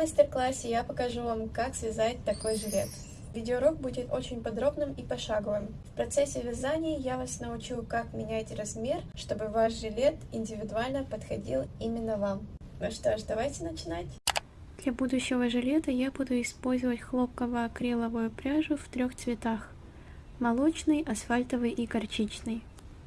мастер-классе я покажу вам, как связать такой жилет. Видеоурок будет очень подробным и пошаговым. В процессе вязания я вас научу, как менять размер, чтобы ваш жилет индивидуально подходил именно вам. Ну что ж, давайте начинать. Для будущего жилета я буду использовать хлопково-акриловую пряжу в трех цветах. Молочный, асфальтовый и горчичный.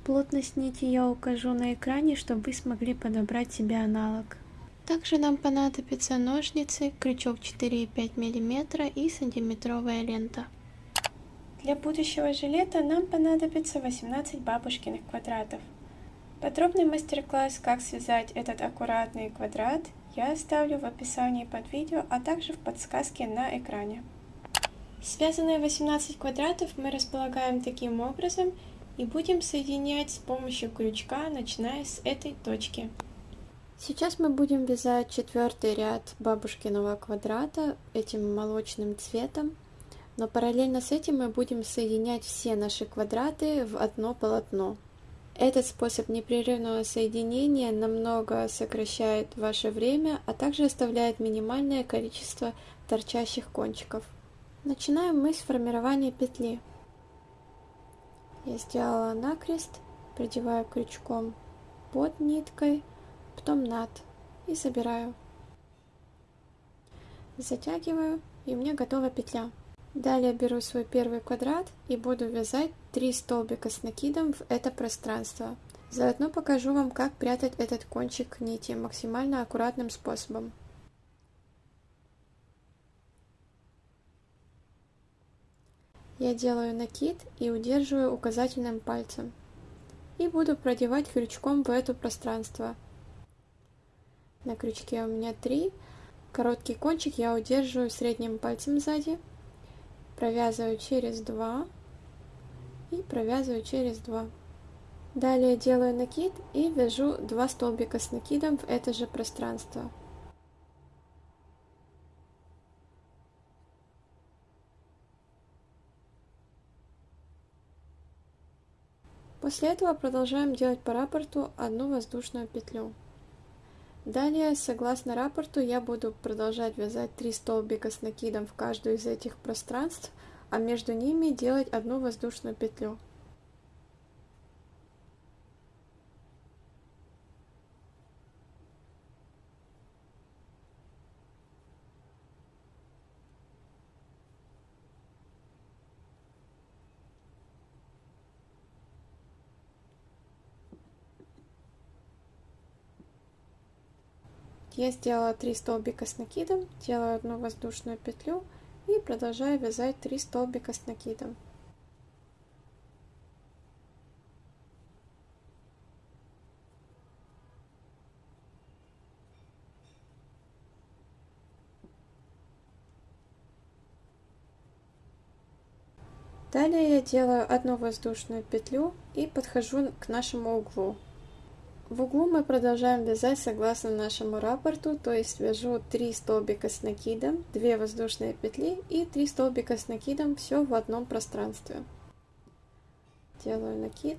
Плотность нити я укажу на экране, чтобы вы смогли подобрать себе аналог. Также нам понадобятся ножницы, крючок 4,5 мм и сантиметровая лента. Для будущего жилета нам понадобится 18 бабушкиных квадратов. Подробный мастер-класс, как связать этот аккуратный квадрат, я оставлю в описании под видео, а также в подсказке на экране. Связанные 18 квадратов мы располагаем таким образом и будем соединять с помощью крючка, начиная с этой точки. Сейчас мы будем вязать четвертый ряд бабушкиного квадрата этим молочным цветом, но параллельно с этим мы будем соединять все наши квадраты в одно полотно. Этот способ непрерывного соединения намного сокращает ваше время, а также оставляет минимальное количество торчащих кончиков. Начинаем мы с формирования петли. Я сделала накрест, продеваю крючком под ниткой, потом над и собираю. Затягиваю и меня готова петля. Далее беру свой первый квадрат и буду вязать 3 столбика с накидом в это пространство. Заодно покажу вам, как прятать этот кончик нити максимально аккуратным способом. Я делаю накид и удерживаю указательным пальцем. И буду продевать крючком в это пространство. На крючке у меня 3. Короткий кончик я удерживаю средним пальцем сзади. Провязываю через 2. И провязываю через 2. Далее делаю накид и вяжу 2 столбика с накидом в это же пространство. После этого продолжаем делать по раппорту одну воздушную петлю. Далее, согласно раппорту, я буду продолжать вязать 3 столбика с накидом в каждую из этих пространств, а между ними делать одну воздушную петлю. Я сделала 3 столбика с накидом, делаю одну воздушную петлю и продолжаю вязать 3 столбика с накидом. Далее я делаю одну воздушную петлю и подхожу к нашему углу. В углу мы продолжаем вязать согласно нашему раппорту, то есть вяжу 3 столбика с накидом, 2 воздушные петли и 3 столбика с накидом, все в одном пространстве. Делаю накид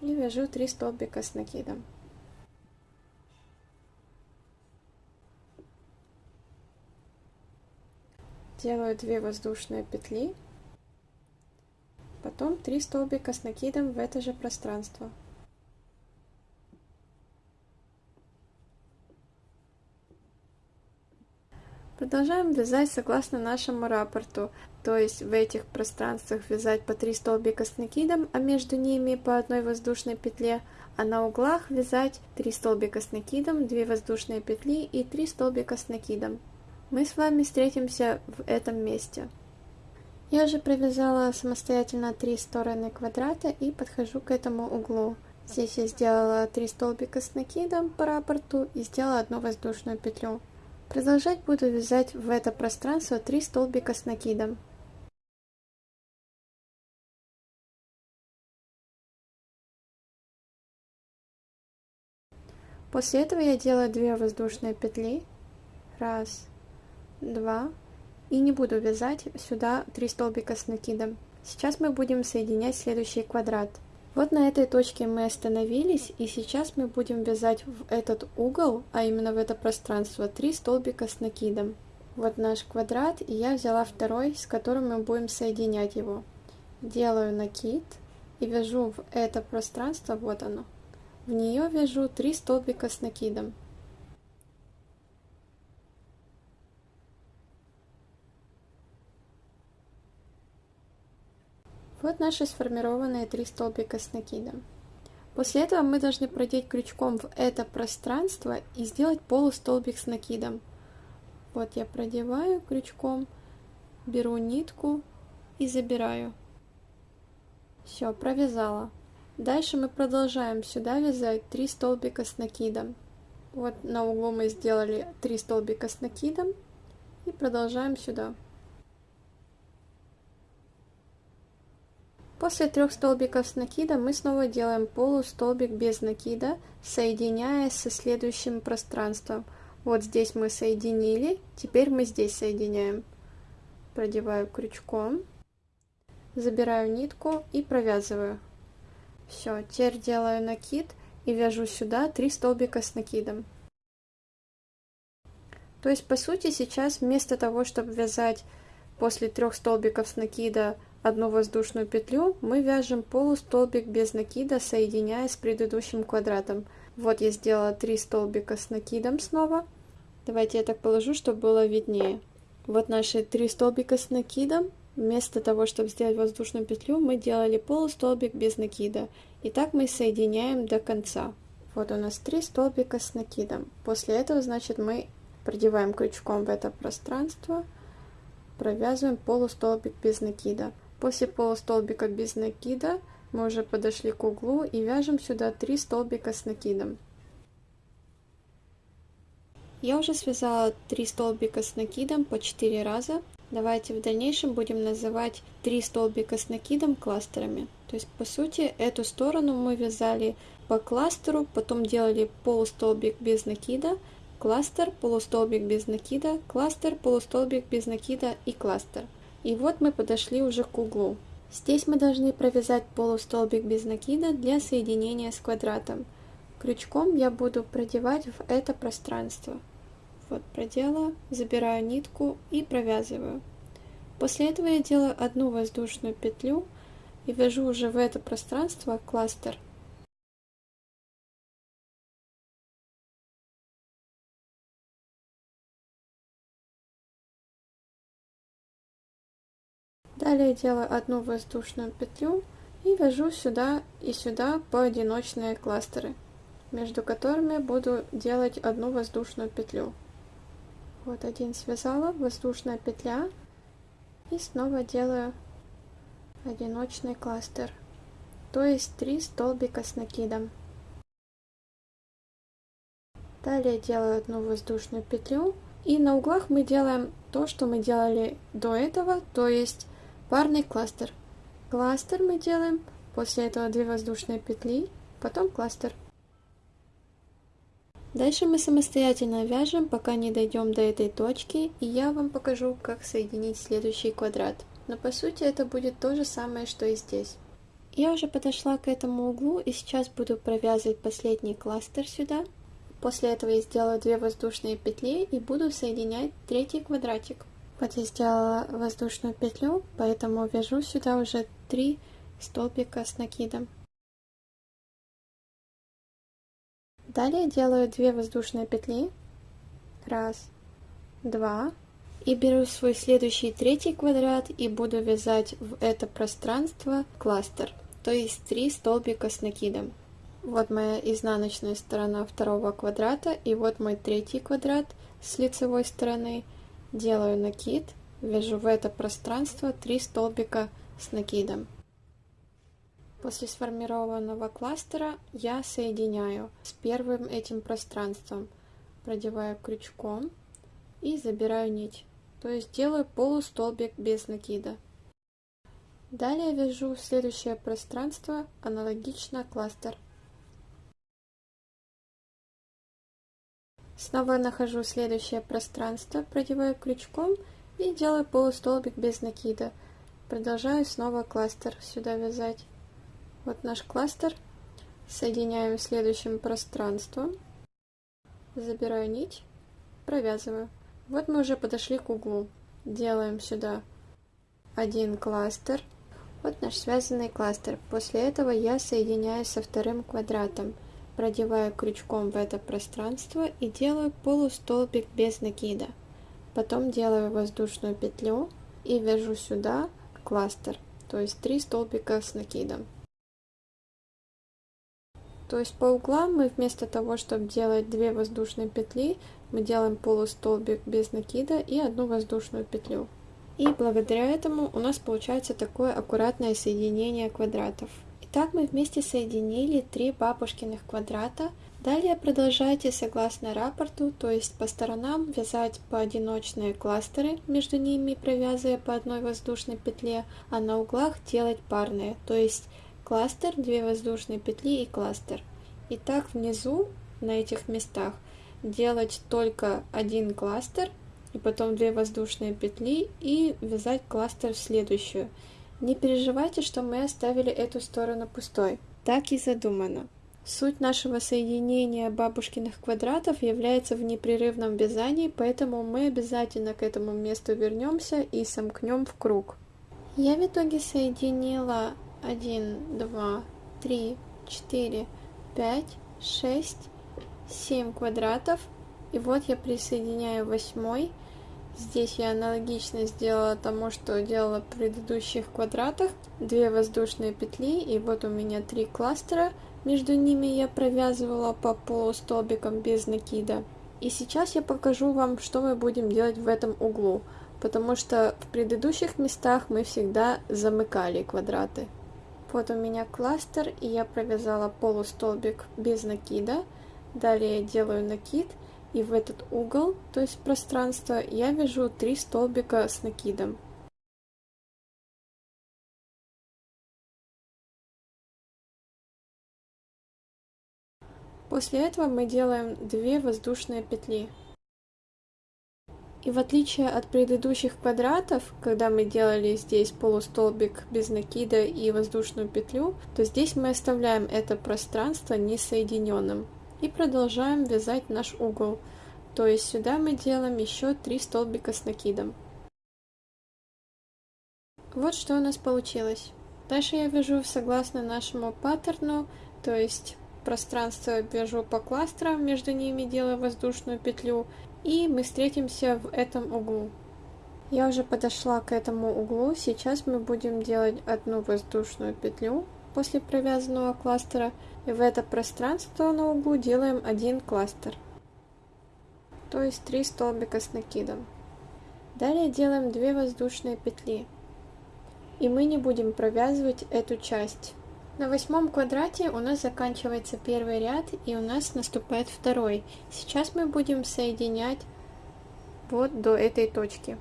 и вяжу 3 столбика с накидом. Делаю 2 воздушные петли, потом 3 столбика с накидом в это же пространство. Продолжаем вязать согласно нашему раппорту, то есть в этих пространствах вязать по 3 столбика с накидом, а между ними по одной воздушной петле, а на углах вязать 3 столбика с накидом, 2 воздушные петли и 3 столбика с накидом. Мы с вами встретимся в этом месте. Я уже провязала самостоятельно 3 стороны квадрата и подхожу к этому углу. Здесь я сделала 3 столбика с накидом по раппорту и сделала одну воздушную петлю. Продолжать буду вязать в это пространство 3 столбика с накидом. После этого я делаю 2 воздушные петли. Раз, два. И не буду вязать сюда 3 столбика с накидом. Сейчас мы будем соединять следующий квадрат. Вот на этой точке мы остановились, и сейчас мы будем вязать в этот угол, а именно в это пространство, 3 столбика с накидом. Вот наш квадрат, и я взяла второй, с которым мы будем соединять его. Делаю накид и вяжу в это пространство, вот оно. В нее вяжу 3 столбика с накидом. Вот наши сформированные три столбика с накидом. После этого мы должны продеть крючком в это пространство и сделать полустолбик с накидом. Вот я продеваю крючком, беру нитку и забираю. Все, провязала. Дальше мы продолжаем сюда вязать 3 столбика с накидом. Вот на углу мы сделали 3 столбика с накидом и продолжаем сюда. После трех столбиков с накидом мы снова делаем полустолбик без накида, соединяя со следующим пространством. Вот здесь мы соединили, теперь мы здесь соединяем. Продеваю крючком, забираю нитку и провязываю. Все, теперь делаю накид и вяжу сюда 3 столбика с накидом. То есть, по сути, сейчас вместо того, чтобы вязать после трех столбиков с накида одну воздушную петлю, мы вяжем полустолбик без накида, соединяя с предыдущим квадратом. Вот я сделала 3 столбика с накидом снова. Давайте я так положу, чтобы было виднее. Вот наши 3 столбика с накидом. Вместо того, чтобы сделать воздушную петлю, мы делали полустолбик без накида. И так мы соединяем до конца. Вот у нас 3 столбика с накидом. После этого, значит, мы продеваем крючком в это пространство, провязываем полустолбик без накида. После полустолбика без накида мы уже подошли к углу и вяжем сюда 3 столбика с накидом. Я уже связала 3 столбика с накидом по 4 раза. Давайте в дальнейшем будем называть 3 столбика с накидом кластерами. То есть по сути эту сторону мы вязали по кластеру, потом делали полустолбик без накида, кластер, полустолбик без накида, кластер, полустолбик без накида и кластер. И вот мы подошли уже к углу. Здесь мы должны провязать полустолбик без накида для соединения с квадратом. Крючком я буду продевать в это пространство. Вот продела, забираю нитку и провязываю. После этого я делаю одну воздушную петлю и вяжу уже в это пространство кластер. Далее делаю одну воздушную петлю и вяжу сюда и сюда поодиночные кластеры, между которыми буду делать одну воздушную петлю. Вот один связала, воздушная петля, и снова делаю одиночный кластер, то есть три столбика с накидом. Далее делаю одну воздушную петлю, и на углах мы делаем то, что мы делали до этого, то есть парный кластер. Кластер мы делаем, после этого 2 воздушные петли, потом кластер. Дальше мы самостоятельно вяжем, пока не дойдем до этой точки, и я вам покажу, как соединить следующий квадрат. Но по сути это будет то же самое, что и здесь. Я уже подошла к этому углу и сейчас буду провязывать последний кластер сюда. После этого я сделаю 2 воздушные петли и буду соединять третий квадратик. Вот я сделала воздушную петлю, поэтому вяжу сюда уже три столбика с накидом. Далее делаю две воздушные петли. Раз, два. И беру свой следующий третий квадрат и буду вязать в это пространство кластер, то есть три столбика с накидом. Вот моя изнаночная сторона второго квадрата и вот мой третий квадрат с лицевой стороны делаю накид, вяжу в это пространство 3 столбика с накидом. После сформированного кластера я соединяю с первым этим пространством, продеваю крючком и забираю нить, то есть делаю полустолбик без накида. Далее вяжу следующее пространство аналогично кластер. Снова нахожу следующее пространство, продеваю крючком и делаю полустолбик без накида. Продолжаю снова кластер сюда вязать. Вот наш кластер. Соединяем следующим пространством. Забираю нить, провязываю. Вот мы уже подошли к углу. Делаем сюда один кластер. Вот наш связанный кластер. После этого я соединяю со вторым квадратом. Продеваю крючком в это пространство и делаю полустолбик без накида. Потом делаю воздушную петлю и вяжу сюда кластер, то есть три столбика с накидом. То есть по углам мы вместо того, чтобы делать две воздушные петли, мы делаем полустолбик без накида и одну воздушную петлю. И благодаря этому у нас получается такое аккуратное соединение квадратов. Итак, мы вместе соединили три бабушкиных квадрата. Далее продолжайте согласно рапорту, то есть по сторонам вязать поодиночные кластеры, между ними провязывая по одной воздушной петле, а на углах делать парные, то есть кластер, две воздушные петли и кластер. И так внизу, на этих местах, делать только один кластер, и потом две воздушные петли и вязать кластер в следующую. Не переживайте, что мы оставили эту сторону пустой. Так и задумано. Суть нашего соединения бабушкиных квадратов является в непрерывном вязании, поэтому мы обязательно к этому месту вернемся и сомкнем в круг. Я в итоге соединила 1, 2, 3, 4, 5, 6, 7 квадратов. И вот я присоединяю восьмой. Здесь я аналогично сделала тому, что делала в предыдущих квадратах. Две воздушные петли, и вот у меня три кластера. Между ними я провязывала по полустолбикам без накида. И сейчас я покажу вам, что мы будем делать в этом углу, потому что в предыдущих местах мы всегда замыкали квадраты. Вот у меня кластер, и я провязала полустолбик без накида. Далее я делаю накид, и в этот угол, то есть пространство, я вяжу три столбика с накидом. После этого мы делаем 2 воздушные петли. И в отличие от предыдущих квадратов, когда мы делали здесь полустолбик без накида и воздушную петлю, то здесь мы оставляем это пространство несоединенным и продолжаем вязать наш угол. То есть сюда мы делаем еще 3 столбика с накидом. Вот что у нас получилось. Дальше я вяжу согласно нашему паттерну, то есть пространство вяжу по кластерам, между ними делаю воздушную петлю и мы встретимся в этом углу. Я уже подошла к этому углу, сейчас мы будем делать одну воздушную петлю после провязанного кластера, и в это пространство на углу делаем один кластер, то есть 3 столбика с накидом. Далее делаем 2 воздушные петли, и мы не будем провязывать эту часть. На восьмом квадрате у нас заканчивается первый ряд и у нас наступает второй. Сейчас мы будем соединять вот до этой точки.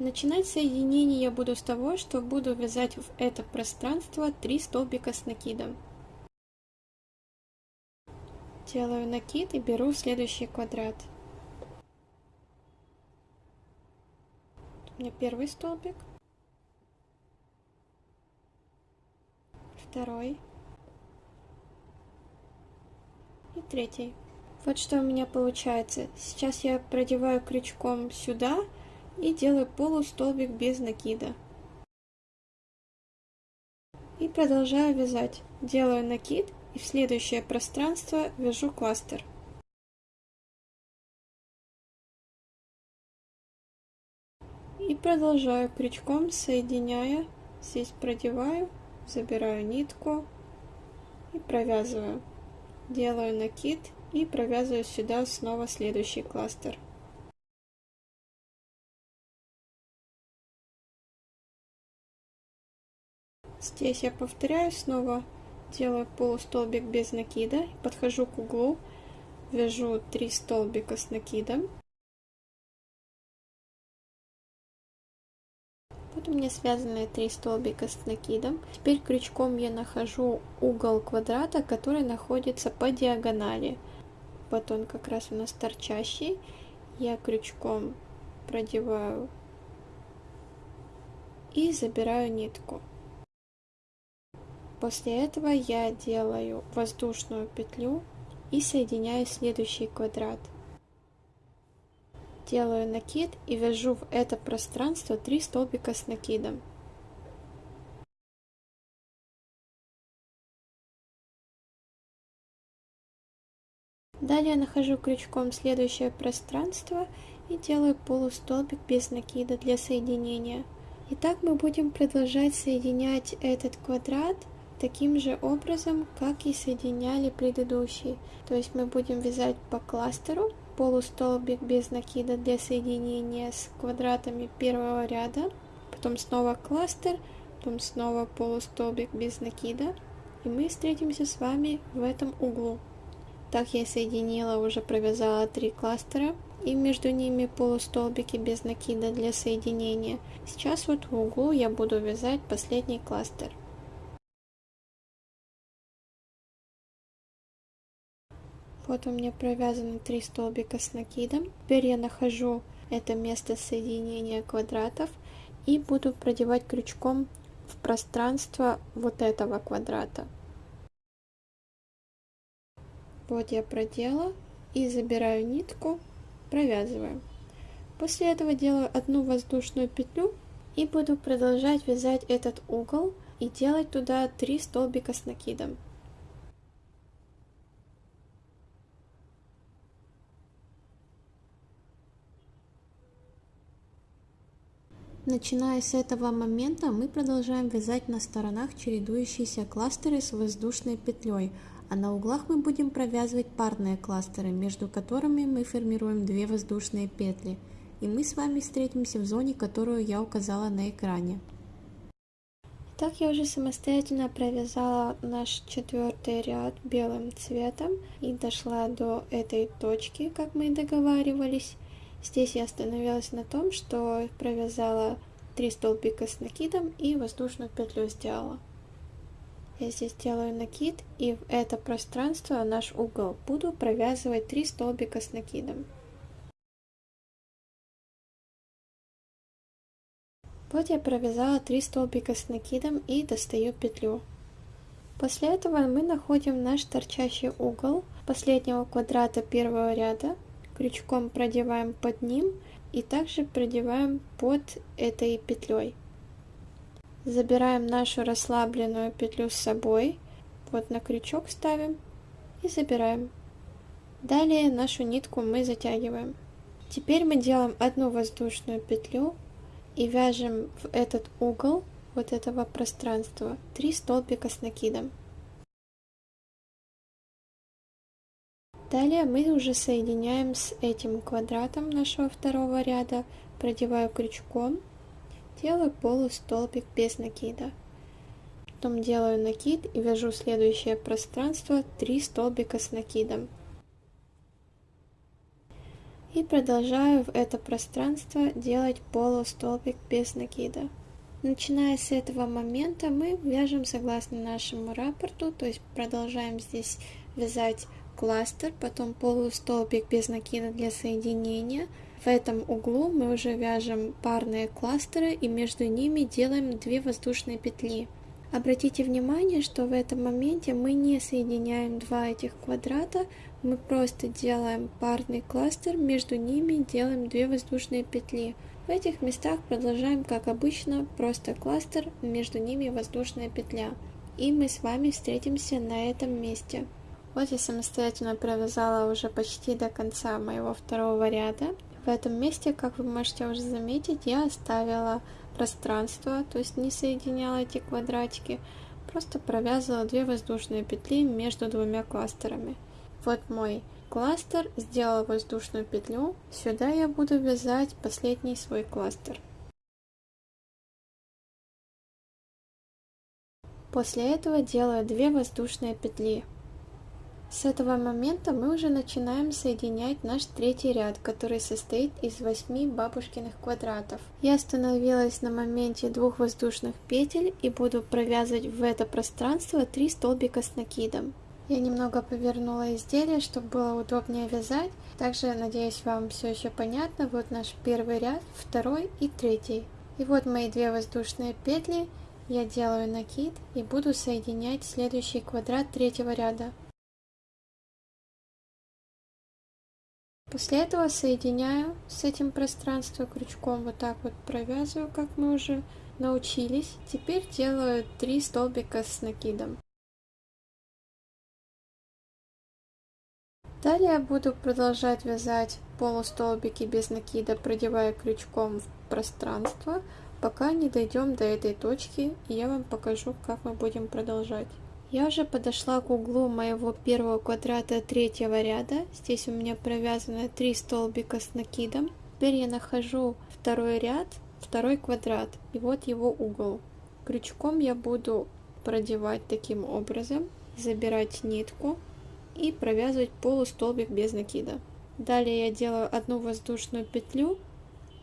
Начинать соединение я буду с того, что буду вязать в это пространство 3 столбика с накидом. Делаю накид и беру следующий квадрат. У меня первый столбик. второй и третий. Вот что у меня получается. Сейчас я продеваю крючком сюда и делаю полустолбик без накида. И продолжаю вязать. Делаю накид и в следующее пространство вяжу кластер. И продолжаю крючком, соединяя, здесь продеваю забираю нитку и провязываю. Делаю накид и провязываю сюда снова следующий кластер. Здесь я повторяю снова, делаю полустолбик без накида, подхожу к углу, вяжу 3 столбика с накидом Вот у меня связаны три столбика с накидом. Теперь крючком я нахожу угол квадрата, который находится по диагонали. Вот он как раз у нас торчащий. Я крючком продеваю и забираю нитку. После этого я делаю воздушную петлю и соединяю следующий квадрат. Делаю накид и вяжу в это пространство 3 столбика с накидом. Далее нахожу крючком следующее пространство и делаю полустолбик без накида для соединения. Итак, мы будем продолжать соединять этот квадрат таким же образом, как и соединяли предыдущий. То есть мы будем вязать по кластеру полустолбик без накида для соединения с квадратами первого ряда, потом снова кластер, потом снова полустолбик без накида, и мы встретимся с вами в этом углу. Так я соединила, уже провязала три кластера и между ними полустолбики без накида для соединения. Сейчас вот в углу я буду вязать последний кластер. Вот у меня провязаны три столбика с накидом. Теперь я нахожу это место соединения квадратов и буду продевать крючком в пространство вот этого квадрата. Вот я продела и забираю нитку, провязываю. После этого делаю одну воздушную петлю и буду продолжать вязать этот угол и делать туда 3 столбика с накидом. Начиная с этого момента мы продолжаем вязать на сторонах чередующиеся кластеры с воздушной петлей, а на углах мы будем провязывать парные кластеры, между которыми мы формируем две воздушные петли. И мы с вами встретимся в зоне, которую я указала на экране. Так я уже самостоятельно провязала наш четвертый ряд белым цветом и дошла до этой точки, как мы и договаривались. Здесь я остановилась на том, что провязала 3 столбика с накидом и воздушную петлю сделала. Я здесь делаю накид и в это пространство, наш угол, буду провязывать 3 столбика с накидом. Вот я провязала 3 столбика с накидом и достаю петлю. После этого мы находим наш торчащий угол последнего квадрата первого ряда, крючком продеваем под ним и также продеваем под этой петлей. Забираем нашу расслабленную петлю с собой, вот на крючок ставим и забираем. Далее нашу нитку мы затягиваем. Теперь мы делаем одну воздушную петлю и вяжем в этот угол вот этого пространства 3 столбика с накидом. Далее мы уже соединяем с этим квадратом нашего второго ряда, продеваю крючком делаю полустолбик без накида. Потом делаю накид и вяжу следующее пространство 3 столбика с накидом. И продолжаю в это пространство делать полустолбик без накида. Начиная с этого момента мы вяжем согласно нашему рапорту, то есть продолжаем здесь вязать кластер, потом полустолбик без накида для соединения, в этом углу мы уже вяжем парные кластеры и между ними делаем 2 воздушные петли. Обратите внимание, что в этом моменте мы не соединяем два этих квадрата, мы просто делаем парный кластер, между ними делаем 2 воздушные петли. В этих местах продолжаем как обычно, просто кластер, между ними воздушная петля. И мы с вами встретимся на этом месте. Вот я самостоятельно провязала уже почти до конца моего второго ряда. В этом месте, как вы можете уже заметить, я оставила пространство, то есть не соединяла эти квадратики, просто провязывала две воздушные петли между двумя кластерами. Вот мой кластер, сделала воздушную петлю, сюда я буду вязать последний свой кластер. После этого делаю две воздушные петли. С этого момента мы уже начинаем соединять наш третий ряд, который состоит из 8 бабушкиных квадратов. Я остановилась на моменте двух воздушных петель и буду провязывать в это пространство 3 столбика с накидом. Я немного повернула изделие, чтобы было удобнее вязать. Также, надеюсь, вам все еще понятно. Вот наш первый ряд, второй и третий. И вот мои две воздушные петли. я делаю накид и буду соединять следующий квадрат третьего ряда. После этого соединяю с этим пространством крючком, вот так вот провязываю, как мы уже научились. Теперь делаю 3 столбика с накидом. Далее буду продолжать вязать полустолбики без накида, продевая крючком в пространство, пока не дойдем до этой точки, и я вам покажу, как мы будем продолжать. Я уже подошла к углу моего первого квадрата третьего ряда. Здесь у меня провязано 3 столбика с накидом. Теперь я нахожу второй ряд, второй квадрат, и вот его угол. Крючком я буду продевать таким образом, забирать нитку и провязывать полустолбик без накида. Далее я делаю одну воздушную петлю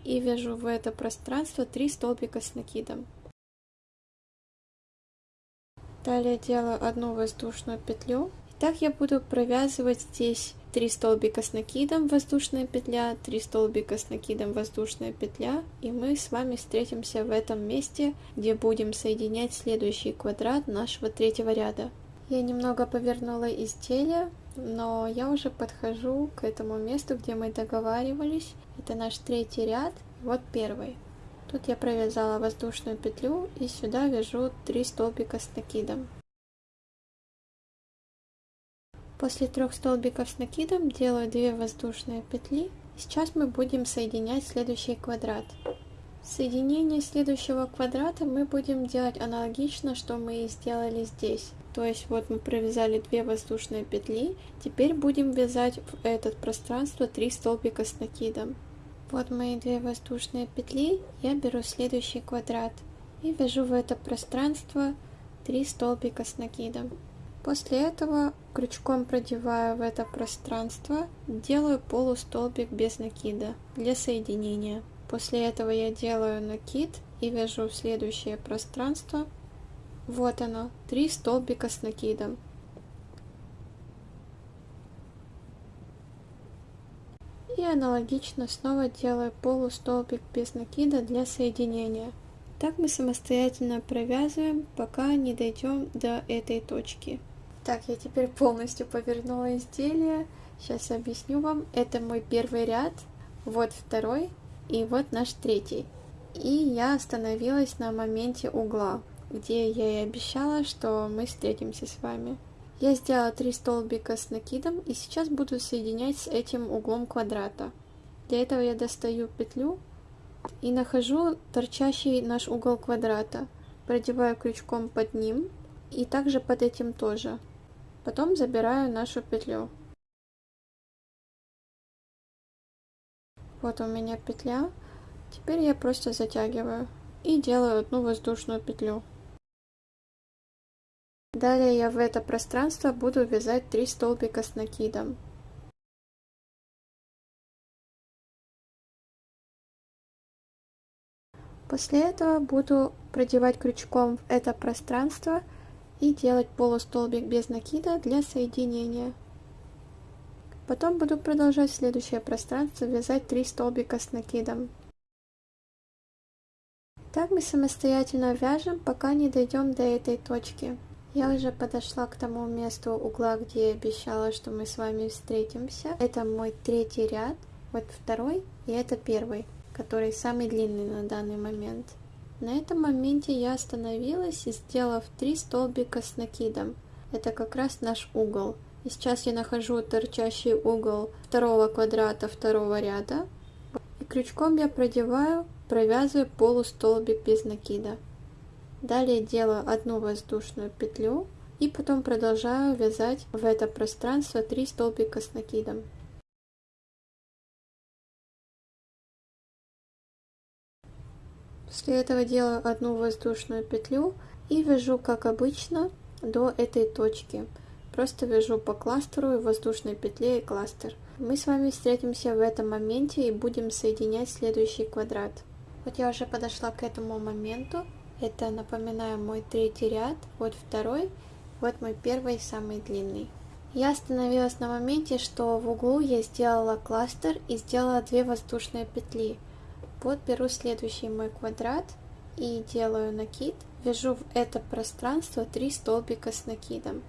и вяжу в это пространство 3 столбика с накидом. Далее делаю одну воздушную петлю. Так я буду провязывать здесь 3 столбика с накидом, воздушная петля, 3 столбика с накидом, воздушная петля. И мы с вами встретимся в этом месте, где будем соединять следующий квадрат нашего третьего ряда. Я немного повернула изделие, но я уже подхожу к этому месту, где мы договаривались. Это наш третий ряд, вот первый. Тут я провязала воздушную петлю и сюда вяжу 3 столбика с накидом. После трех столбиков с накидом делаю 2 воздушные петли. Сейчас мы будем соединять следующий квадрат. Соединение следующего квадрата мы будем делать аналогично, что мы и сделали здесь. То есть вот мы провязали 2 воздушные петли, теперь будем вязать в это пространство 3 столбика с накидом. Вот мои две воздушные петли, я беру следующий квадрат и вяжу в это пространство 3 столбика с накидом. После этого крючком продеваю в это пространство, делаю полустолбик без накида для соединения. После этого я делаю накид и вяжу в следующее пространство. Вот оно, 3 столбика с накидом. И аналогично снова делаю полустолбик без накида для соединения. Так мы самостоятельно провязываем, пока не дойдем до этой точки. Так, я теперь полностью повернула изделие. Сейчас объясню вам. Это мой первый ряд, вот второй и вот наш третий. И я остановилась на моменте угла, где я и обещала, что мы встретимся с вами. Я сделала 3 столбика с накидом и сейчас буду соединять с этим углом квадрата. Для этого я достаю петлю и нахожу торчащий наш угол квадрата. Продеваю крючком под ним и также под этим тоже. Потом забираю нашу петлю. Вот у меня петля. Теперь я просто затягиваю и делаю одну воздушную петлю. Далее я в это пространство буду вязать 3 столбика с накидом. После этого буду продевать крючком в это пространство и делать полустолбик без накида для соединения. Потом буду продолжать следующее пространство вязать 3 столбика с накидом. Так мы самостоятельно вяжем, пока не дойдем до этой точки. Я уже подошла к тому месту угла, где я обещала, что мы с вами встретимся. Это мой третий ряд, вот второй, и это первый, который самый длинный на данный момент. На этом моменте я остановилась и сделав 3 столбика с накидом. Это как раз наш угол. И сейчас я нахожу торчащий угол второго квадрата второго ряда. И крючком я продеваю, провязываю полустолбик без накида. Далее делаю одну воздушную петлю и потом продолжаю вязать в это пространство 3 столбика с накидом. После этого делаю одну воздушную петлю и вяжу как обычно до этой точки. Просто вяжу по кластеру и воздушной петле и кластер. Мы с вами встретимся в этом моменте и будем соединять следующий квадрат. Вот я уже подошла к этому моменту. Это, напоминаю, мой третий ряд, вот второй, вот мой первый, самый длинный. Я остановилась на моменте, что в углу я сделала кластер и сделала две воздушные петли. Вот беру следующий мой квадрат и делаю накид, вяжу в это пространство 3 столбика с накидом.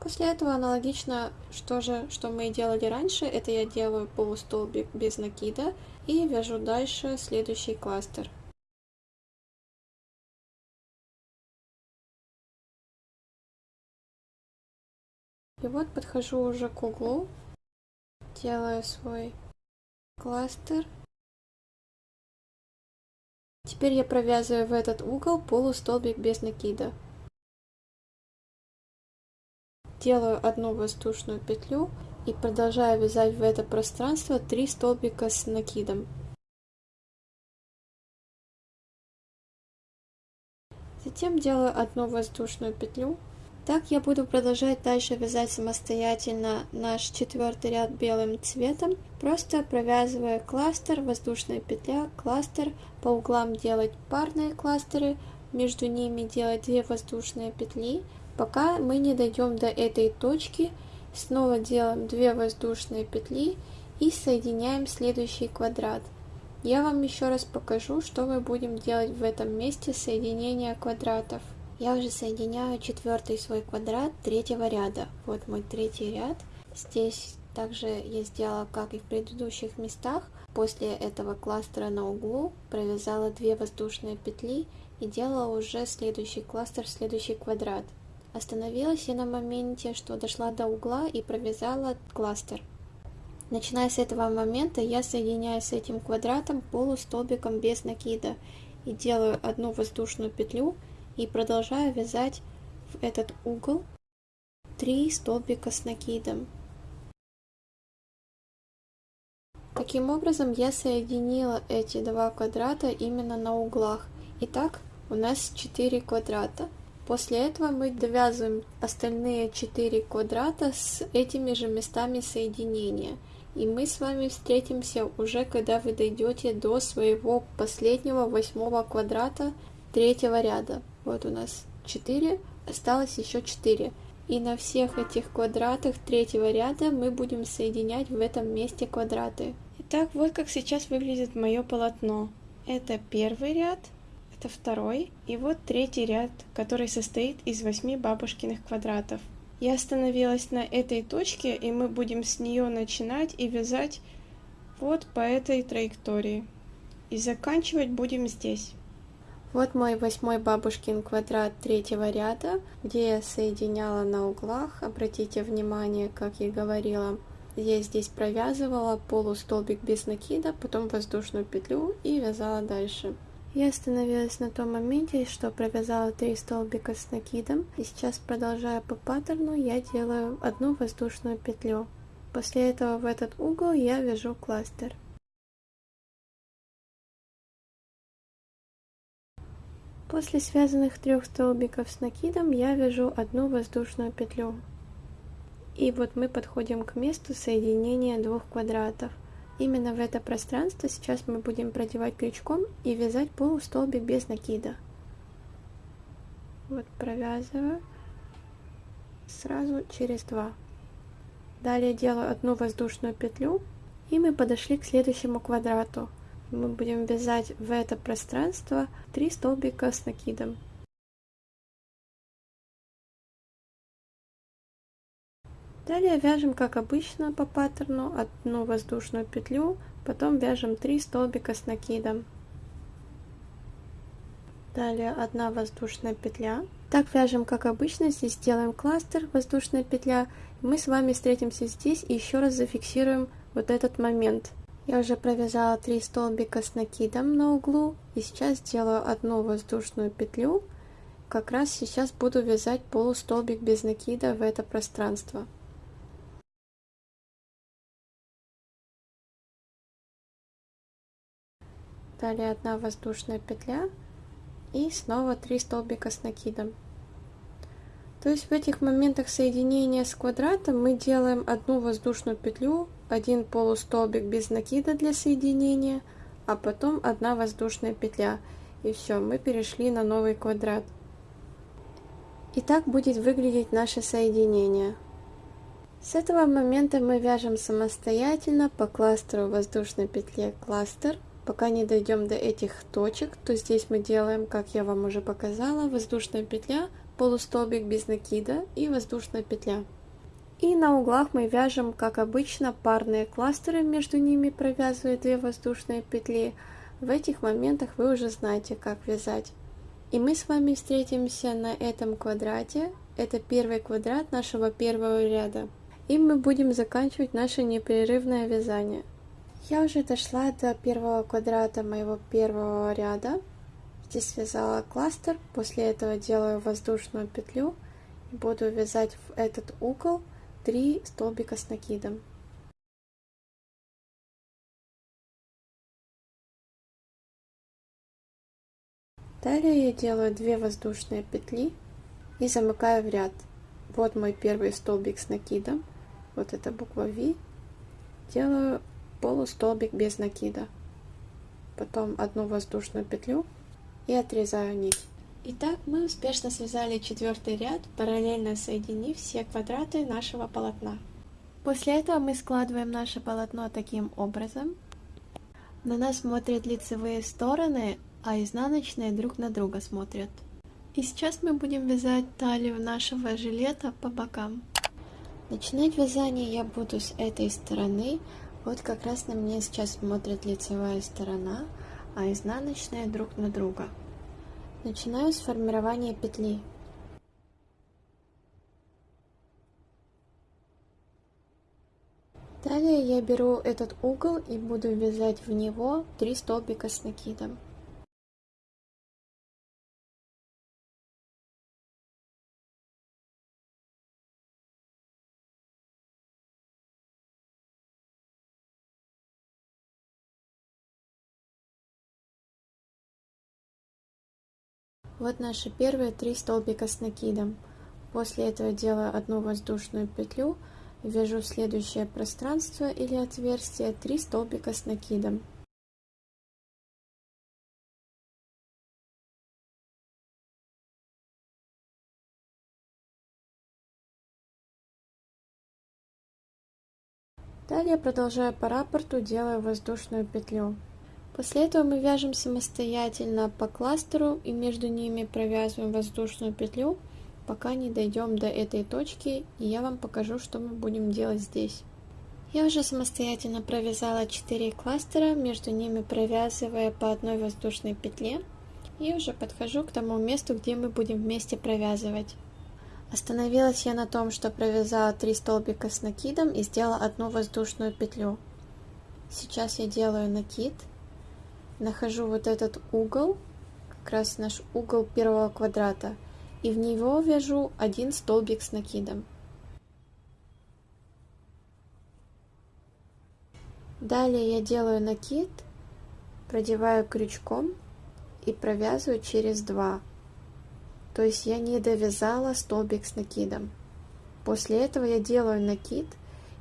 После этого аналогично, что же, что мы делали раньше, это я делаю полустолбик без накида и вяжу дальше следующий кластер. И вот подхожу уже к углу, делаю свой кластер. Теперь я провязываю в этот угол полустолбик без накида. Делаю одну воздушную петлю и продолжаю вязать в это пространство 3 столбика с накидом. Затем делаю одну воздушную петлю. Так я буду продолжать дальше вязать самостоятельно наш четвертый ряд белым цветом, просто провязывая кластер, воздушная петля, кластер, по углам делать парные кластеры, между ними делать две воздушные петли, Пока мы не дойдем до этой точки, снова делаем 2 воздушные петли и соединяем следующий квадрат. Я вам еще раз покажу, что мы будем делать в этом месте соединения квадратов. Я уже соединяю четвертый свой квадрат третьего ряда. Вот мой третий ряд. Здесь также я сделала, как и в предыдущих местах. После этого кластера на углу провязала 2 воздушные петли и делала уже следующий кластер, следующий квадрат. Остановилась я на моменте, что дошла до угла и провязала кластер. Начиная с этого момента я соединяю с этим квадратом полустолбиком без накида и делаю одну воздушную петлю и продолжаю вязать в этот угол 3 столбика с накидом. Таким образом я соединила эти два квадрата именно на углах. Итак, у нас 4 квадрата. После этого мы довязываем остальные 4 квадрата с этими же местами соединения. И мы с вами встретимся уже, когда вы дойдете до своего последнего восьмого квадрата третьего ряда. Вот у нас 4, осталось еще 4. И на всех этих квадратах третьего ряда мы будем соединять в этом месте квадраты. Итак, вот как сейчас выглядит мое полотно. Это первый ряд, это второй и вот третий ряд, который состоит из восьми бабушкиных квадратов. Я остановилась на этой точке, и мы будем с нее начинать и вязать вот по этой траектории. И заканчивать будем здесь. Вот мой восьмой бабушкин квадрат третьего ряда, где я соединяла на углах. Обратите внимание, как я говорила, я здесь провязывала полустолбик без накида, потом воздушную петлю и вязала дальше. Я остановилась на том моменте, что провязала 3 столбика с накидом, и сейчас, продолжая по паттерну, я делаю одну воздушную петлю. После этого в этот угол я вяжу кластер. После связанных трех столбиков с накидом я вяжу одну воздушную петлю. И вот мы подходим к месту соединения двух квадратов. Именно в это пространство сейчас мы будем продевать крючком и вязать полустолбик без накида. Вот провязываю сразу через два. Далее делаю одну воздушную петлю и мы подошли к следующему квадрату. Мы будем вязать в это пространство 3 столбика с накидом. Далее вяжем как обычно по паттерну одну воздушную петлю, потом вяжем 3 столбика с накидом. Далее одна воздушная петля. Так вяжем как обычно, здесь делаем кластер, воздушная петля. Мы с вами встретимся здесь и еще раз зафиксируем вот этот момент. Я уже провязала 3 столбика с накидом на углу и сейчас делаю одну воздушную петлю. Как раз сейчас буду вязать полустолбик без накида в это пространство. Далее одна воздушная петля и снова 3 столбика с накидом. То есть в этих моментах соединения с квадратом мы делаем одну воздушную петлю один полустолбик без накида для соединения а потом одна воздушная петля. И все мы перешли на новый квадрат. И так будет выглядеть наше соединение. С этого момента мы вяжем самостоятельно по кластеру воздушной петле кластер пока не дойдем до этих точек, то здесь мы делаем, как я вам уже показала, воздушная петля, полустолбик без накида и воздушная петля. И на углах мы вяжем, как обычно, парные кластеры, между ними провязывая две воздушные петли. В этих моментах вы уже знаете, как вязать. И мы с вами встретимся на этом квадрате. Это первый квадрат нашего первого ряда. И мы будем заканчивать наше непрерывное вязание. Я уже дошла до первого квадрата моего первого ряда. Здесь связала кластер, после этого делаю воздушную петлю и буду вязать в этот угол 3 столбика с накидом. Далее я делаю 2 воздушные петли и замыкаю в ряд. Вот мой первый столбик с накидом, вот это буква V. Делаю полустолбик без накида. Потом одну воздушную петлю и отрезаю нить. Итак, мы успешно связали четвертый ряд, параллельно соединив все квадраты нашего полотна. После этого мы складываем наше полотно таким образом. На нас смотрят лицевые стороны, а изнаночные друг на друга смотрят. И сейчас мы будем вязать талию нашего жилета по бокам. Начинать вязание я буду с этой стороны, вот как раз на мне сейчас смотрит лицевая сторона, а изнаночная друг на друга. Начинаю с формирования петли. Далее я беру этот угол и буду вязать в него 3 столбика с накидом. Вот наши первые три столбика с накидом. После этого делаю одну воздушную петлю, вяжу следующее пространство или отверстие 3 столбика с накидом. Далее продолжаю по раппорту, делаю воздушную петлю. После этого мы вяжем самостоятельно по кластеру и между ними провязываем воздушную петлю, пока не дойдем до этой точки, и я вам покажу, что мы будем делать здесь. Я уже самостоятельно провязала 4 кластера, между ними провязывая по одной воздушной петле, и уже подхожу к тому месту, где мы будем вместе провязывать. Остановилась я на том, что провязала 3 столбика с накидом и сделала одну воздушную петлю. Сейчас я делаю накид нахожу вот этот угол, как раз наш угол первого квадрата, и в него вяжу один столбик с накидом. Далее я делаю накид, продеваю крючком и провязываю через два. То есть я не довязала столбик с накидом. После этого я делаю накид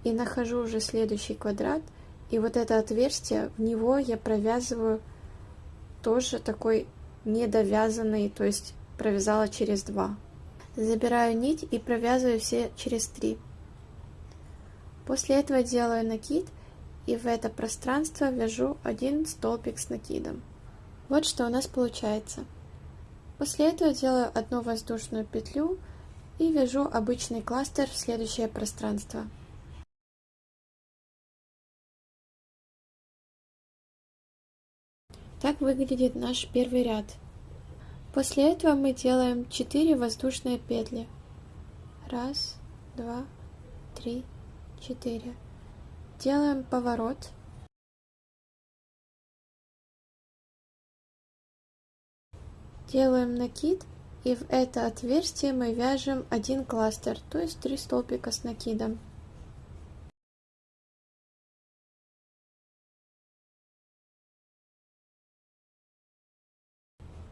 и нахожу уже следующий квадрат – и вот это отверстие, в него я провязываю тоже такой недовязанный, то есть провязала через два. Забираю нить и провязываю все через три. После этого делаю накид и в это пространство вяжу один столбик с накидом. Вот что у нас получается. После этого делаю одну воздушную петлю и вяжу обычный кластер в следующее пространство. Так выглядит наш первый ряд. После этого мы делаем 4 воздушные петли. Раз, два, три, четыре. Делаем поворот. Делаем накид и в это отверстие мы вяжем один кластер, то есть 3 столбика с накидом.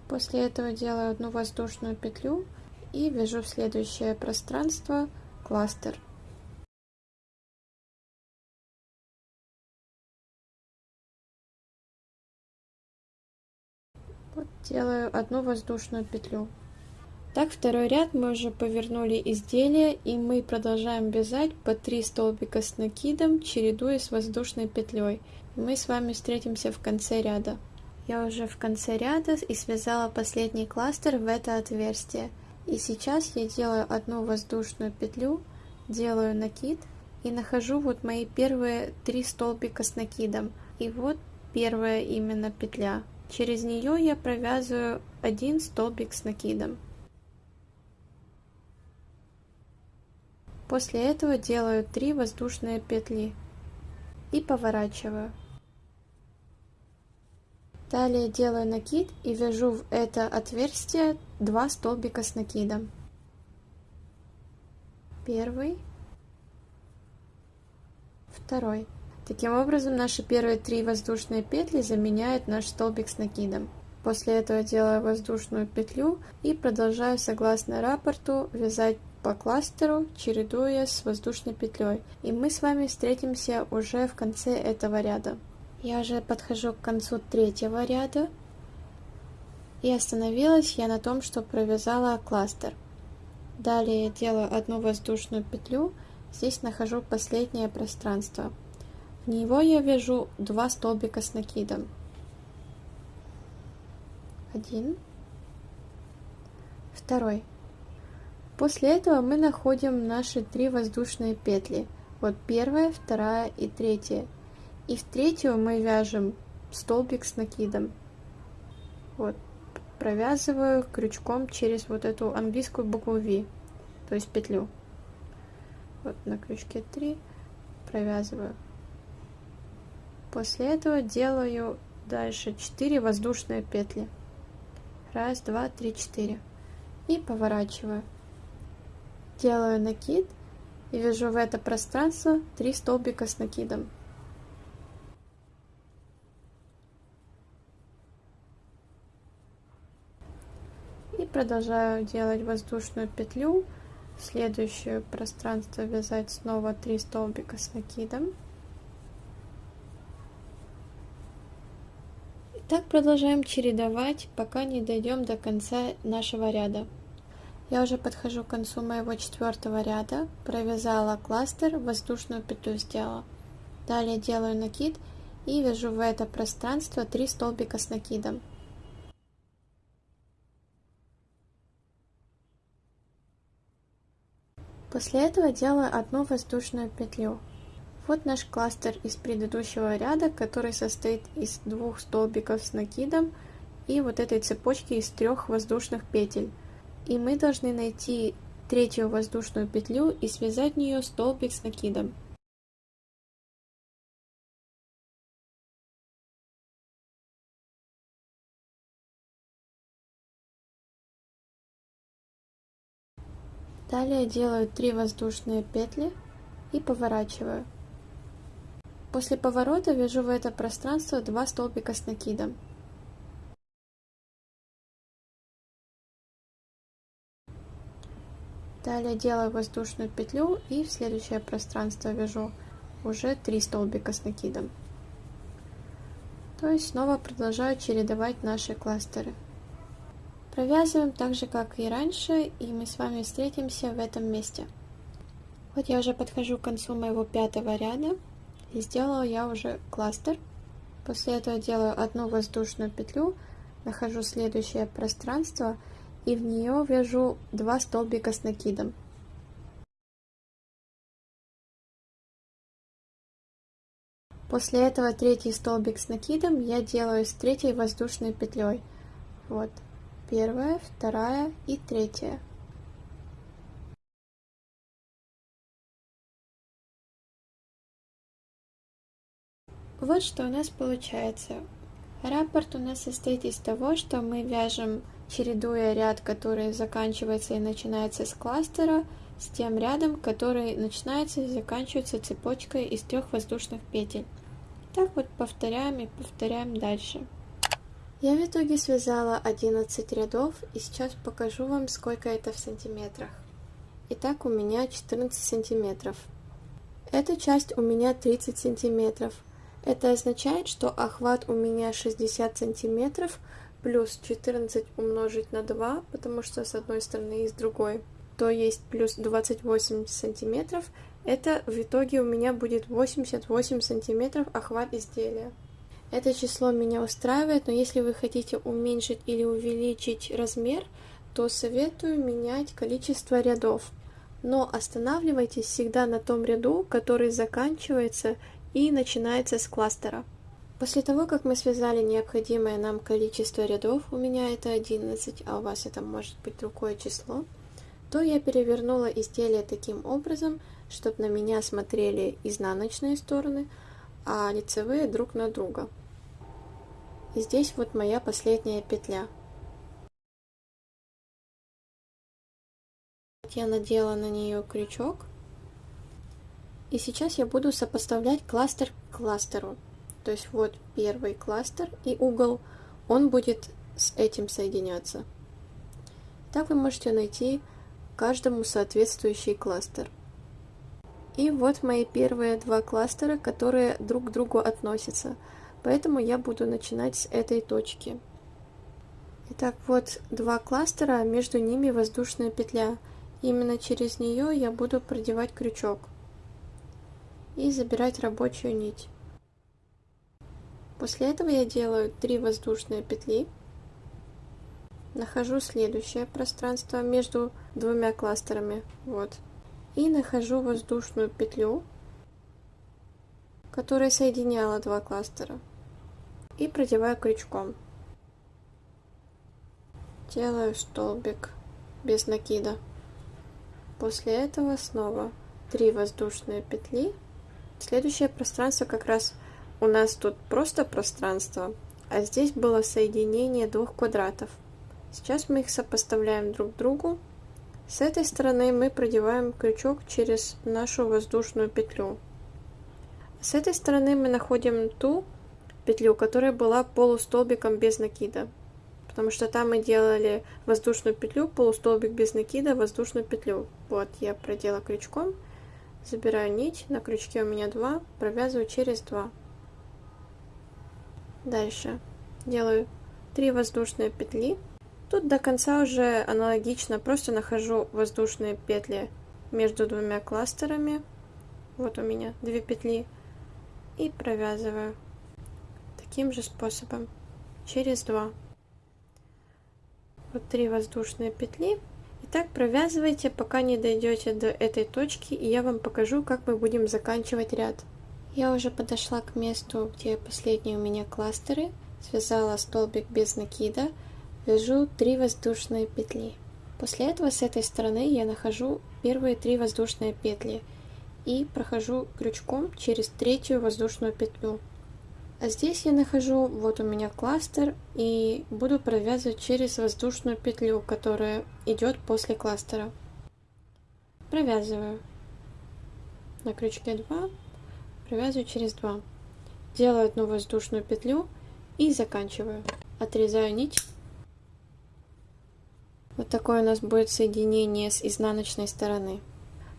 После этого делаю одну воздушную петлю и вяжу в следующее пространство кластер. Вот делаю одну воздушную петлю. Так, второй ряд мы уже повернули изделие, и мы продолжаем вязать по 3 столбика с накидом, чередуя с воздушной петлей. Мы с вами встретимся в конце ряда. Я уже в конце ряда и связала последний кластер в это отверстие. И сейчас я делаю одну воздушную петлю, делаю накид и нахожу вот мои первые три столбика с накидом. И вот первая именно петля. Через нее я провязываю один столбик с накидом. После этого делаю 3 воздушные петли и поворачиваю. Далее делаю накид и вяжу в это отверстие 2 столбика с накидом. Первый, второй. Таким образом, наши первые три воздушные петли заменяют наш столбик с накидом. После этого делаю воздушную петлю и продолжаю согласно рапорту вязать по кластеру, чередуя с воздушной петлей. И мы с вами встретимся уже в конце этого ряда. Я уже подхожу к концу третьего ряда. И остановилась я на том, что провязала кластер. Далее делаю одну воздушную петлю. Здесь нахожу последнее пространство. В него я вяжу два столбика с накидом. Один. Второй. После этого мы находим наши три воздушные петли. Вот первая, вторая и третья. И в третью мы вяжем столбик с накидом. Вот, провязываю крючком через вот эту английскую букву V, то есть петлю. Вот на крючке 3 провязываю. После этого делаю дальше 4 воздушные петли. Раз, два, три, четыре. И поворачиваю. Делаю накид и вяжу в это пространство 3 столбика с накидом. И продолжаю делать воздушную петлю. Следующее пространство вязать снова 3 столбика с накидом. Так продолжаем чередовать, пока не дойдем до конца нашего ряда. Я уже подхожу к концу моего четвертого ряда, провязала кластер, воздушную петлю сделала. Далее делаю накид и вяжу в это пространство 3 столбика с накидом. После этого делаю одну воздушную петлю. Вот наш кластер из предыдущего ряда, который состоит из двух столбиков с накидом и вот этой цепочки из трех воздушных петель. И мы должны найти третью воздушную петлю и связать в нее столбик с накидом. Далее делаю 3 воздушные петли и поворачиваю. После поворота вяжу в это пространство два столбика с накидом. Далее делаю воздушную петлю и в следующее пространство вяжу уже 3 столбика с накидом. То есть снова продолжаю чередовать наши кластеры. Провязываем так же, как и раньше, и мы с вами встретимся в этом месте. Вот я уже подхожу к концу моего пятого ряда. И сделала я уже кластер. После этого делаю одну воздушную петлю, нахожу следующее пространство и в нее вяжу два столбика с накидом. После этого третий столбик с накидом я делаю с третьей воздушной петлей. Вот, первая, вторая и третья. Вот что у нас получается. Раппорт у нас состоит из того, что мы вяжем, чередуя ряд, который заканчивается и начинается с кластера, с тем рядом, который начинается и заканчивается цепочкой из трех воздушных петель. Так вот повторяем и повторяем дальше. Я в итоге связала 11 рядов и сейчас покажу вам, сколько это в сантиметрах. Итак, у меня 14 сантиметров. Эта часть у меня 30 сантиметров. Это означает, что охват у меня 60 сантиметров плюс 14 умножить на 2, потому что с одной стороны и с другой, то есть плюс 28 сантиметров. Это в итоге у меня будет 88 сантиметров охват изделия. Это число меня устраивает, но если вы хотите уменьшить или увеличить размер, то советую менять количество рядов. Но останавливайтесь всегда на том ряду, который заканчивается и начинается с кластера. После того, как мы связали необходимое нам количество рядов, у меня это 11, а у вас это может быть другое число, то я перевернула изделие таким образом, чтобы на меня смотрели изнаночные стороны, а лицевые друг на друга. И здесь вот моя последняя петля. Я надела на нее крючок. И сейчас я буду сопоставлять кластер к кластеру. То есть вот первый кластер и угол, он будет с этим соединяться. Так вы можете найти каждому соответствующий кластер. И вот мои первые два кластера, которые друг к другу относятся. Поэтому я буду начинать с этой точки. Итак, вот два кластера, между ними воздушная петля. Именно через нее я буду продевать крючок и забирать рабочую нить. После этого я делаю 3 воздушные петли, нахожу следующее пространство между двумя кластерами, вот, и нахожу воздушную петлю, которая соединяла два кластера и продеваю крючком. Делаю столбик без накида. После этого снова 3 воздушные петли. Следующее пространство как раз у нас тут просто пространство, а здесь было соединение двух квадратов. Сейчас мы их сопоставляем друг к другу. С этой стороны мы продеваем крючок через нашу воздушную петлю. С этой стороны мы находим ту петлю, которая была полустолбиком без накида. Потому что там мы делали воздушную петлю, полустолбик без накида, воздушную петлю. Вот, я продела крючком, забираю нить, на крючке у меня 2, провязываю через 2. Дальше делаю 3 воздушные петли. Тут до конца уже аналогично, просто нахожу воздушные петли между двумя кластерами. Вот у меня две петли. И провязываю таким же способом через 2 вот 3 воздушные петли. И так провязывайте пока не дойдете до этой точки и я вам покажу как мы будем заканчивать ряд. Я уже подошла к месту где последние у меня кластеры. Связала столбик без накида вяжу 3 воздушные петли после этого с этой стороны я нахожу первые три воздушные петли и прохожу крючком через третью воздушную петлю а здесь я нахожу, вот у меня кластер, и буду провязывать через воздушную петлю, которая идет после кластера. Провязываю. На крючке 2, провязываю через 2. Делаю одну воздушную петлю и заканчиваю. Отрезаю нить. Вот такое у нас будет соединение с изнаночной стороны.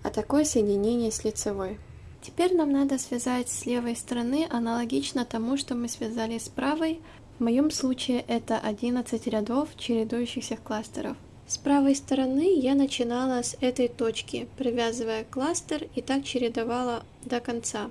А такое соединение с лицевой. Теперь нам надо связать с левой стороны аналогично тому, что мы связали с правой. В моем случае это 11 рядов чередующихся кластеров. С правой стороны я начинала с этой точки, привязывая кластер и так чередовала до конца.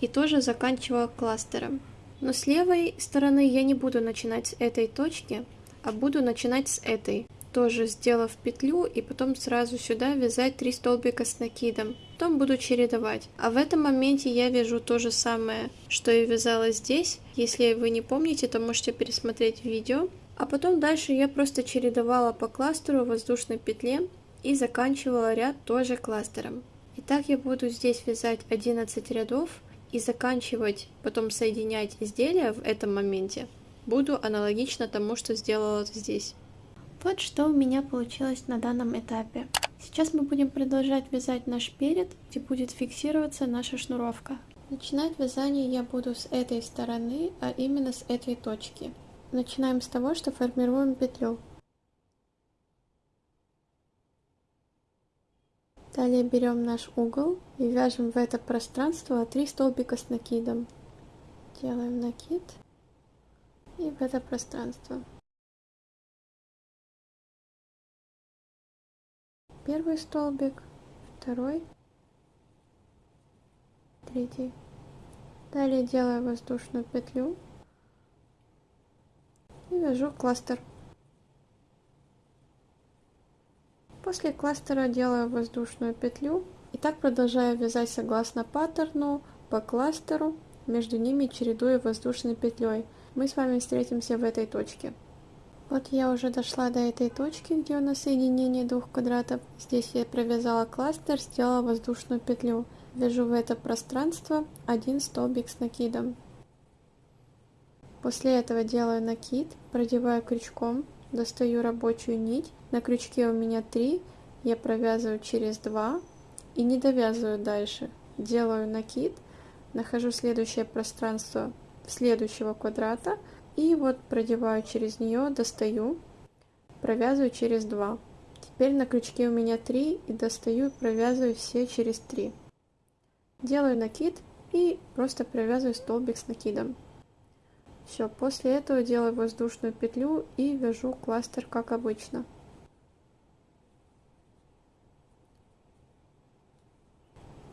И тоже заканчивала кластером. Но с левой стороны я не буду начинать с этой точки, а буду начинать с этой тоже сделав петлю и потом сразу сюда вязать 3 столбика с накидом. Потом буду чередовать. А в этом моменте я вяжу то же самое, что и вязала здесь. Если вы не помните, то можете пересмотреть видео. А потом дальше я просто чередовала по кластеру воздушной петле и заканчивала ряд тоже кластером. Итак, я буду здесь вязать 11 рядов и заканчивать, потом соединять изделия в этом моменте. Буду аналогично тому, что сделала здесь. Вот что у меня получилось на данном этапе. Сейчас мы будем продолжать вязать наш перед, где будет фиксироваться наша шнуровка. Начинать вязание я буду с этой стороны, а именно с этой точки. Начинаем с того, что формируем петлю. Далее берем наш угол и вяжем в это пространство 3 столбика с накидом. Делаем накид и в это пространство. Первый столбик, второй, третий. Далее делаю воздушную петлю и вяжу кластер. После кластера делаю воздушную петлю и так продолжаю вязать согласно паттерну по кластеру, между ними чередуя воздушной петлей. Мы с вами встретимся в этой точке. Вот я уже дошла до этой точки, где у нас соединение двух квадратов. Здесь я провязала кластер, сделала воздушную петлю. Вяжу в это пространство один столбик с накидом. После этого делаю накид, продеваю крючком, достаю рабочую нить. На крючке у меня 3, я провязываю через 2 и не довязываю дальше. Делаю накид, нахожу следующее пространство следующего квадрата и вот продеваю через нее, достаю, провязываю через 2. Теперь на крючке у меня 3 и достаю и провязываю все через 3. Делаю накид и просто провязываю столбик с накидом. Все, после этого делаю воздушную петлю и вяжу кластер как обычно.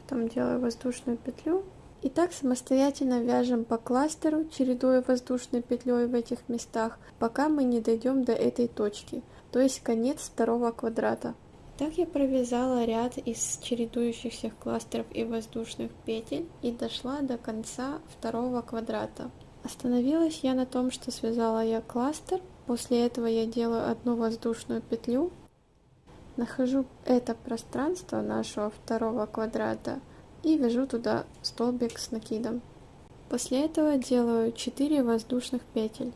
Потом делаю воздушную петлю. И так самостоятельно вяжем по кластеру, чередуя воздушной петлей в этих местах, пока мы не дойдем до этой точки, то есть конец второго квадрата. Так я провязала ряд из чередующихся кластеров и воздушных петель и дошла до конца второго квадрата. Остановилась я на том, что связала я кластер. После этого я делаю одну воздушную петлю. Нахожу это пространство нашего второго квадрата и вяжу туда столбик с накидом. После этого делаю 4 воздушных петель.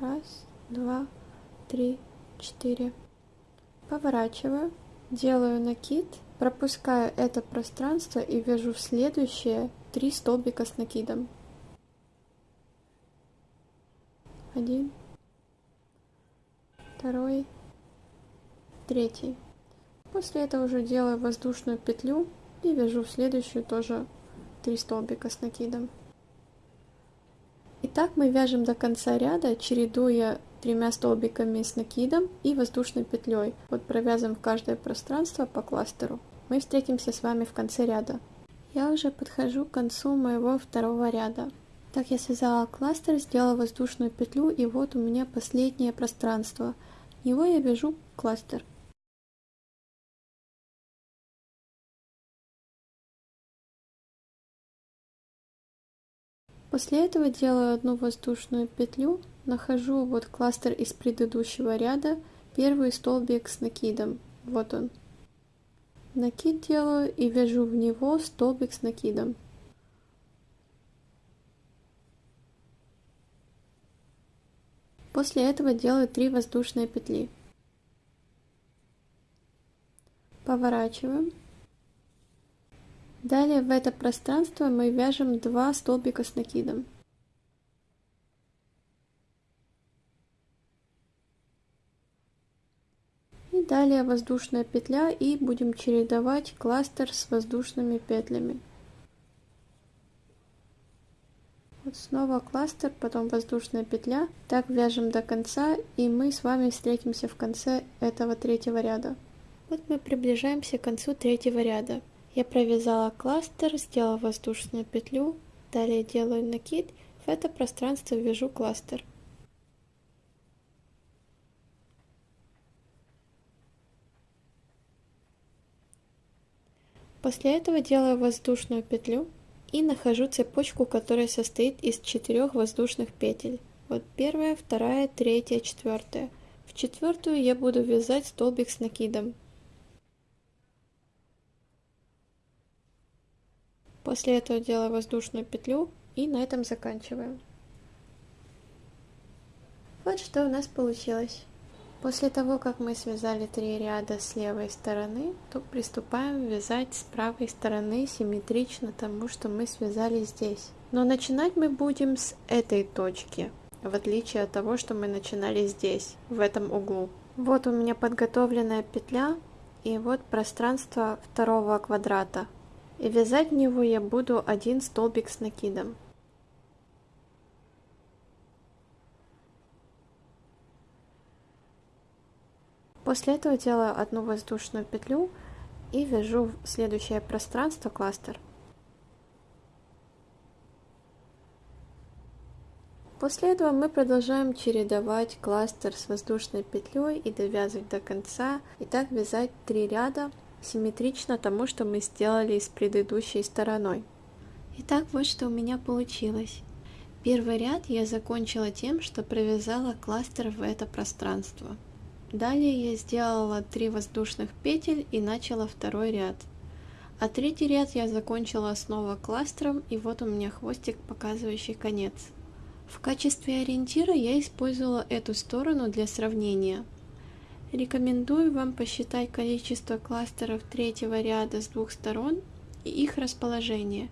Раз, два, три, четыре. Поворачиваю, делаю накид, пропускаю это пространство и вяжу в следующее 3 столбика с накидом. один, второй, третий. После этого уже делаю воздушную петлю и вяжу в следующую тоже 3 столбика с накидом. Итак, мы вяжем до конца ряда, чередуя тремя столбиками с накидом и воздушной петлей. Вот провязываем в каждое пространство по кластеру. Мы встретимся с вами в конце ряда. Я уже подхожу к концу моего второго ряда. Так я связала кластер, сделала воздушную петлю, и вот у меня последнее пространство. В него я вяжу кластер. После этого делаю одну воздушную петлю, нахожу вот кластер из предыдущего ряда, первый столбик с накидом, вот он. Накид делаю и вяжу в него столбик с накидом. После этого делаю 3 воздушные петли. Поворачиваем. Далее в это пространство мы вяжем 2 столбика с накидом. И далее воздушная петля и будем чередовать кластер с воздушными петлями. Вот снова кластер, потом воздушная петля. Так вяжем до конца, и мы с вами встретимся в конце этого третьего ряда. Вот мы приближаемся к концу третьего ряда. Я провязала кластер, сделала воздушную петлю, далее делаю накид, в это пространство вяжу кластер. После этого делаю воздушную петлю и нахожу цепочку, которая состоит из четырех воздушных петель. Вот первая, вторая, третья, четвертая. В четвертую я буду вязать столбик с накидом. После этого делаю воздушную петлю и на этом заканчиваем. Вот что у нас получилось. После того, как мы связали три ряда с левой стороны, то приступаем вязать с правой стороны симметрично тому, что мы связали здесь. Но начинать мы будем с этой точки, в отличие от того, что мы начинали здесь, в этом углу. Вот у меня подготовленная петля и вот пространство второго квадрата. И вязать в него я буду один столбик с накидом. После этого делаю одну воздушную петлю и вяжу в следующее пространство кластер. После этого мы продолжаем чередовать кластер с воздушной петлей и довязывать до конца. И так вязать три ряда симметрично тому, что мы сделали с предыдущей стороной. Итак, вот что у меня получилось. Первый ряд я закончила тем, что провязала кластер в это пространство. Далее я сделала 3 воздушных петель и начала второй ряд. А третий ряд я закончила снова кластером и вот у меня хвостик, показывающий конец. В качестве ориентира я использовала эту сторону для сравнения. Рекомендую вам посчитать количество кластеров третьего ряда с двух сторон и их расположение.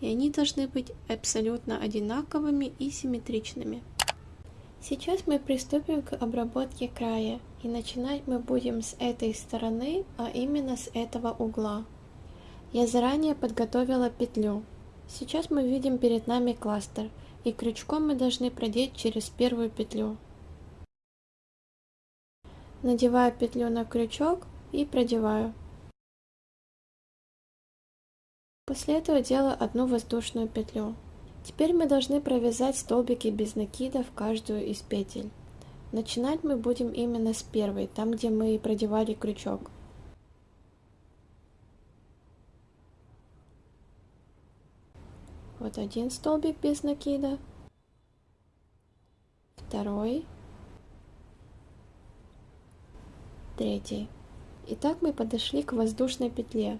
И они должны быть абсолютно одинаковыми и симметричными. Сейчас мы приступим к обработке края. И начинать мы будем с этой стороны, а именно с этого угла. Я заранее подготовила петлю. Сейчас мы видим перед нами кластер – и крючком мы должны продеть через первую петлю. Надеваю петлю на крючок и продеваю. После этого делаю одну воздушную петлю. Теперь мы должны провязать столбики без накида в каждую из петель. Начинать мы будем именно с первой, там где мы продевали крючок. Вот один столбик без накида, второй, третий. Итак, мы подошли к воздушной петле.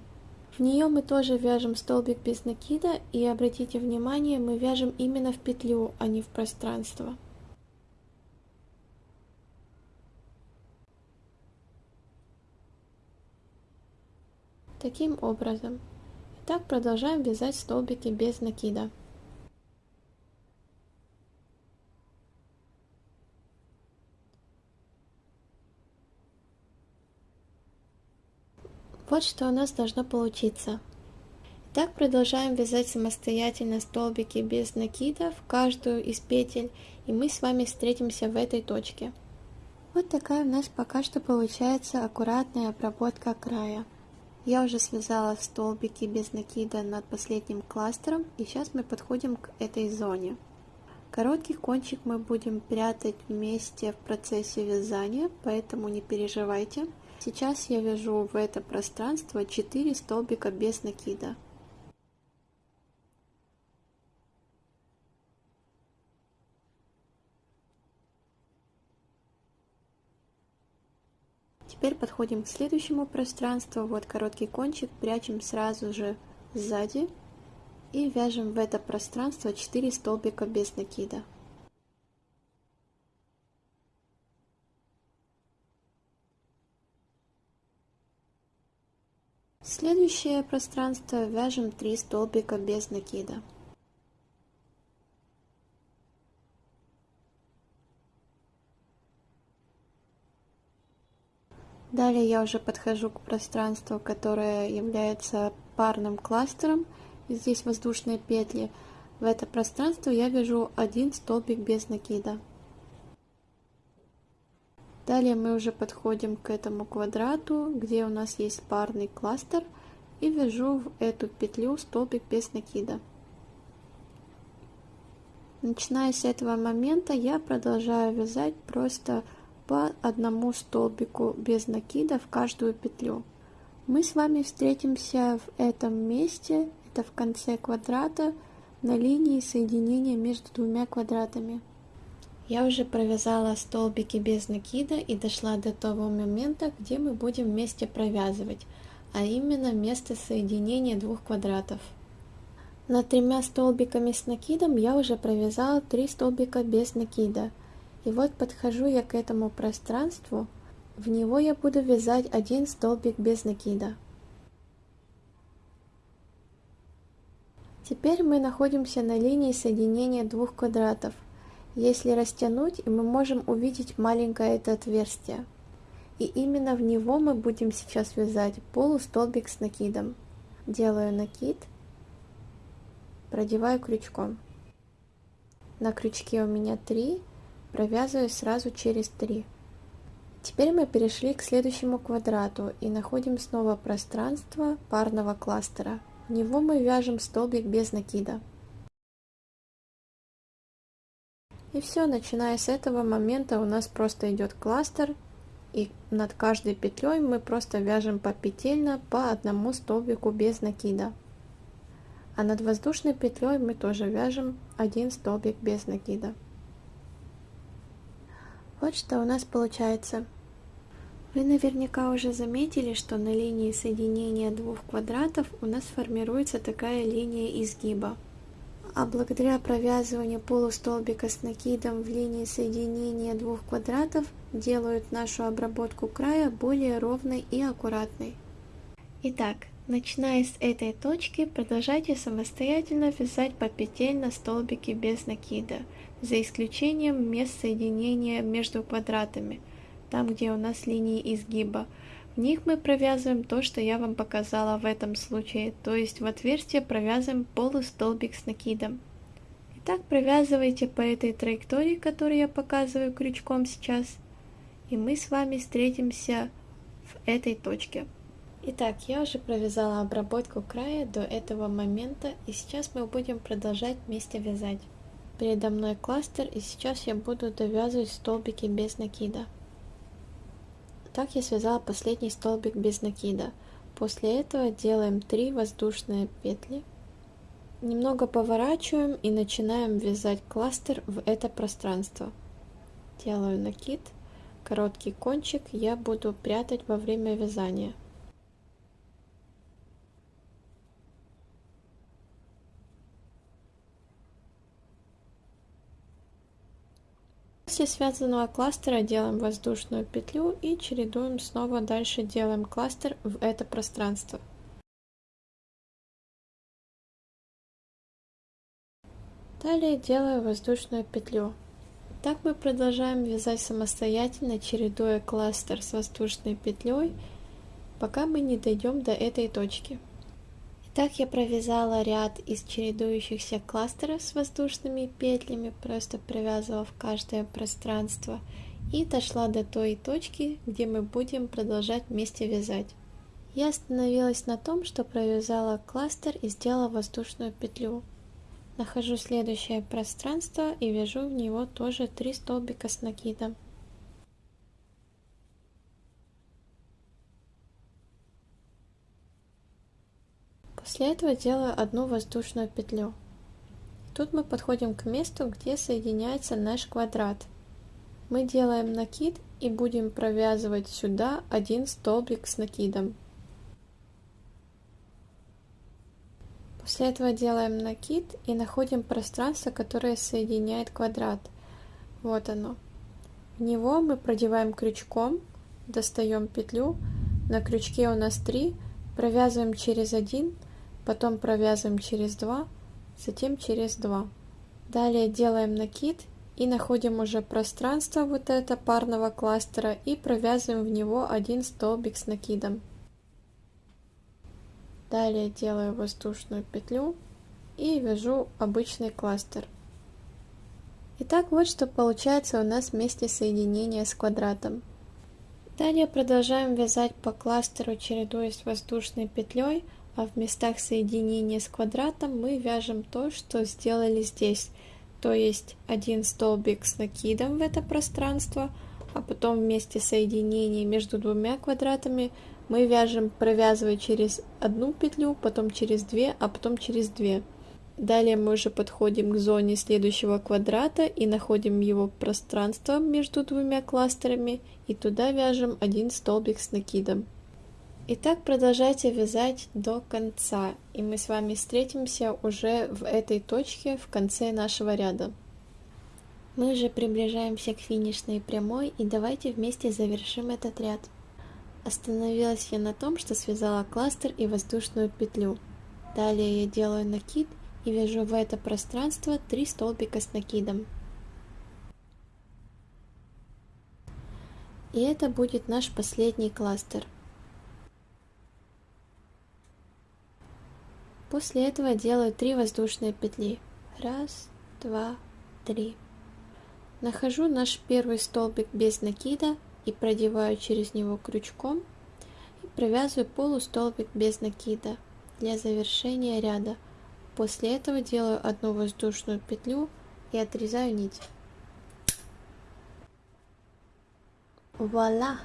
В нее мы тоже вяжем столбик без накида, и обратите внимание, мы вяжем именно в петлю, а не в пространство. Таким образом. Так продолжаем вязать столбики без накида. Вот что у нас должно получиться. Так продолжаем вязать самостоятельно столбики без накида в каждую из петель, и мы с вами встретимся в этой точке. Вот такая у нас пока что получается аккуратная обработка края. Я уже связала столбики без накида над последним кластером, и сейчас мы подходим к этой зоне. Короткий кончик мы будем прятать вместе в процессе вязания, поэтому не переживайте. Сейчас я вяжу в это пространство 4 столбика без накида. Теперь подходим к следующему пространству. Вот короткий кончик прячем сразу же сзади и вяжем в это пространство 4 столбика без накида. Следующее пространство вяжем 3 столбика без накида. Далее я уже подхожу к пространству, которое является парным кластером. Здесь воздушные петли. В это пространство я вяжу один столбик без накида. Далее мы уже подходим к этому квадрату, где у нас есть парный кластер, и вяжу в эту петлю столбик без накида. Начиная с этого момента я продолжаю вязать просто по одному столбику без накида в каждую петлю. Мы с вами встретимся в этом месте, это в конце квадрата, на линии соединения между двумя квадратами. Я уже провязала столбики без накида и дошла до того момента, где мы будем вместе провязывать, а именно место соединения двух квадратов. Над тремя столбиками с накидом я уже провязала 3 столбика без накида – и вот подхожу я к этому пространству, в него я буду вязать один столбик без накида. Теперь мы находимся на линии соединения двух квадратов. Если растянуть, мы можем увидеть маленькое это отверстие. И именно в него мы будем сейчас вязать полустолбик с накидом. Делаю накид, продеваю крючком. На крючке у меня 3 провязываю сразу через 3. Теперь мы перешли к следующему квадрату и находим снова пространство парного кластера. В него мы вяжем столбик без накида. И все, начиная с этого момента у нас просто идет кластер, и над каждой петлей мы просто вяжем попетельно по одному столбику без накида. А над воздушной петлей мы тоже вяжем один столбик без накида. Вот что у нас получается. Вы наверняка уже заметили, что на линии соединения двух квадратов у нас формируется такая линия изгиба. А благодаря провязыванию полустолбика с накидом в линии соединения двух квадратов делают нашу обработку края более ровной и аккуратной. Итак, начиная с этой точки, продолжайте самостоятельно вязать по петель на столбике без накида, за исключением мест соединения между квадратами – там, где у нас линии изгиба. В них мы провязываем то, что я вам показала в этом случае, то есть в отверстие провязываем полустолбик с накидом. Итак, провязывайте по этой траектории, которую я показываю крючком сейчас, и мы с вами встретимся в этой точке. Итак, я уже провязала обработку края до этого момента, и сейчас мы будем продолжать вместе вязать. Передо мной кластер, и сейчас я буду довязывать столбики без накида. Так я связала последний столбик без накида. После этого делаем 3 воздушные петли. Немного поворачиваем и начинаем вязать кластер в это пространство. Делаю накид. Короткий кончик я буду прятать во время вязания. После связанного кластера делаем воздушную петлю и чередуем снова дальше делаем кластер в это пространство. Далее делаю воздушную петлю. Так мы продолжаем вязать самостоятельно, чередуя кластер с воздушной петлей, пока мы не дойдем до этой точки. Так я провязала ряд из чередующихся кластеров с воздушными петлями, просто привязывав каждое пространство и дошла до той точки, где мы будем продолжать вместе вязать. Я остановилась на том, что провязала кластер и сделала воздушную петлю. Нахожу следующее пространство и вяжу в него тоже 3 столбика с накидом. После этого делаю одну воздушную петлю. Тут мы подходим к месту, где соединяется наш квадрат. Мы делаем накид и будем провязывать сюда один столбик с накидом. После этого делаем накид и находим пространство, которое соединяет квадрат. Вот оно. В него мы продеваем крючком, достаем петлю, на крючке у нас 3, провязываем через один потом провязываем через 2, затем через 2. Далее делаем накид и находим уже пространство вот это парного кластера и провязываем в него один столбик с накидом. Далее делаю воздушную петлю и вяжу обычный кластер. Итак, вот что получается у нас вместе соединения с квадратом. Далее продолжаем вязать по кластеру, чередуясь воздушной петлей, а в местах соединения с квадратом мы вяжем то, что сделали здесь. То есть один столбик с накидом в это пространство, а потом вместе соединения между двумя квадратами мы вяжем, провязывая через одну петлю, потом через две, а потом через две. Далее мы уже подходим к зоне следующего квадрата и находим его пространство между двумя кластерами и туда вяжем один столбик с накидом. Итак, продолжайте вязать до конца, и мы с вами встретимся уже в этой точке в конце нашего ряда. Мы уже приближаемся к финишной прямой, и давайте вместе завершим этот ряд. Остановилась я на том, что связала кластер и воздушную петлю. Далее я делаю накид и вяжу в это пространство 3 столбика с накидом. И это будет наш последний кластер – После этого делаю 3 воздушные петли. Раз, два, три. Нахожу наш первый столбик без накида и продеваю через него крючком и провязываю полустолбик без накида для завершения ряда. После этого делаю одну воздушную петлю и отрезаю нить. Вуаля!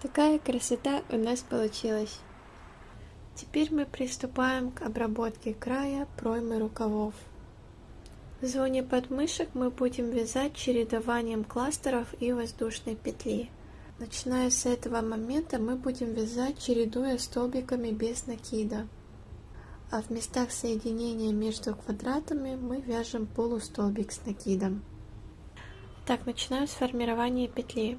Такая красота у нас получилась. Теперь мы приступаем к обработке края проймы рукавов. В зоне подмышек мы будем вязать чередованием кластеров и воздушной петли. Начиная с этого момента мы будем вязать, чередуя столбиками без накида. А в местах соединения между квадратами мы вяжем полустолбик с накидом. Так, начинаю с формирования петли.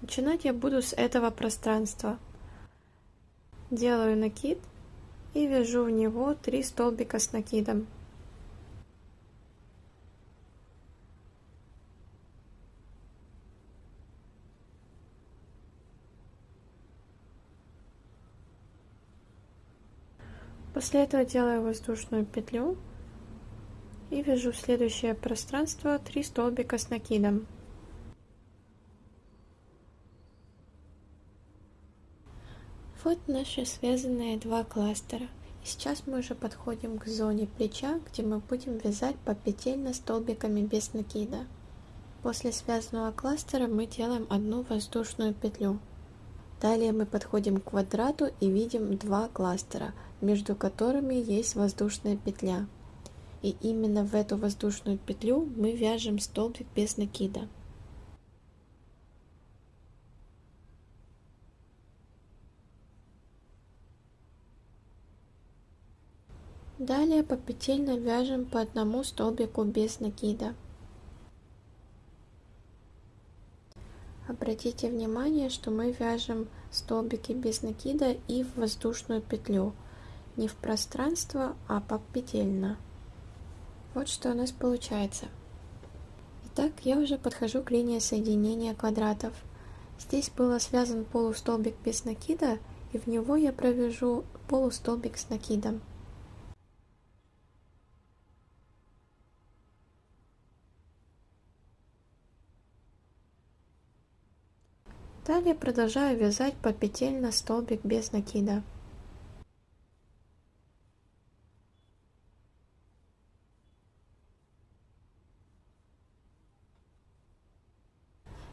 Начинать я буду с этого пространства. Делаю накид и вяжу в него 3 столбика с накидом. После этого делаю воздушную петлю и вяжу в следующее пространство 3 столбика с накидом. Вот наши связанные два кластера. И сейчас мы уже подходим к зоне плеча, где мы будем вязать попетельно столбиками без накида. После связанного кластера мы делаем одну воздушную петлю. Далее мы подходим к квадрату и видим два кластера, между которыми есть воздушная петля. И именно в эту воздушную петлю мы вяжем столбик без накида. Далее попетельно вяжем по одному столбику без накида. Обратите внимание, что мы вяжем столбики без накида и в воздушную петлю, не в пространство, а попетельно. Вот что у нас получается. Итак, я уже подхожу к линии соединения квадратов. Здесь было связан полустолбик без накида, и в него я провяжу полустолбик с накидом. Далее продолжаю вязать по петель столбик без накида.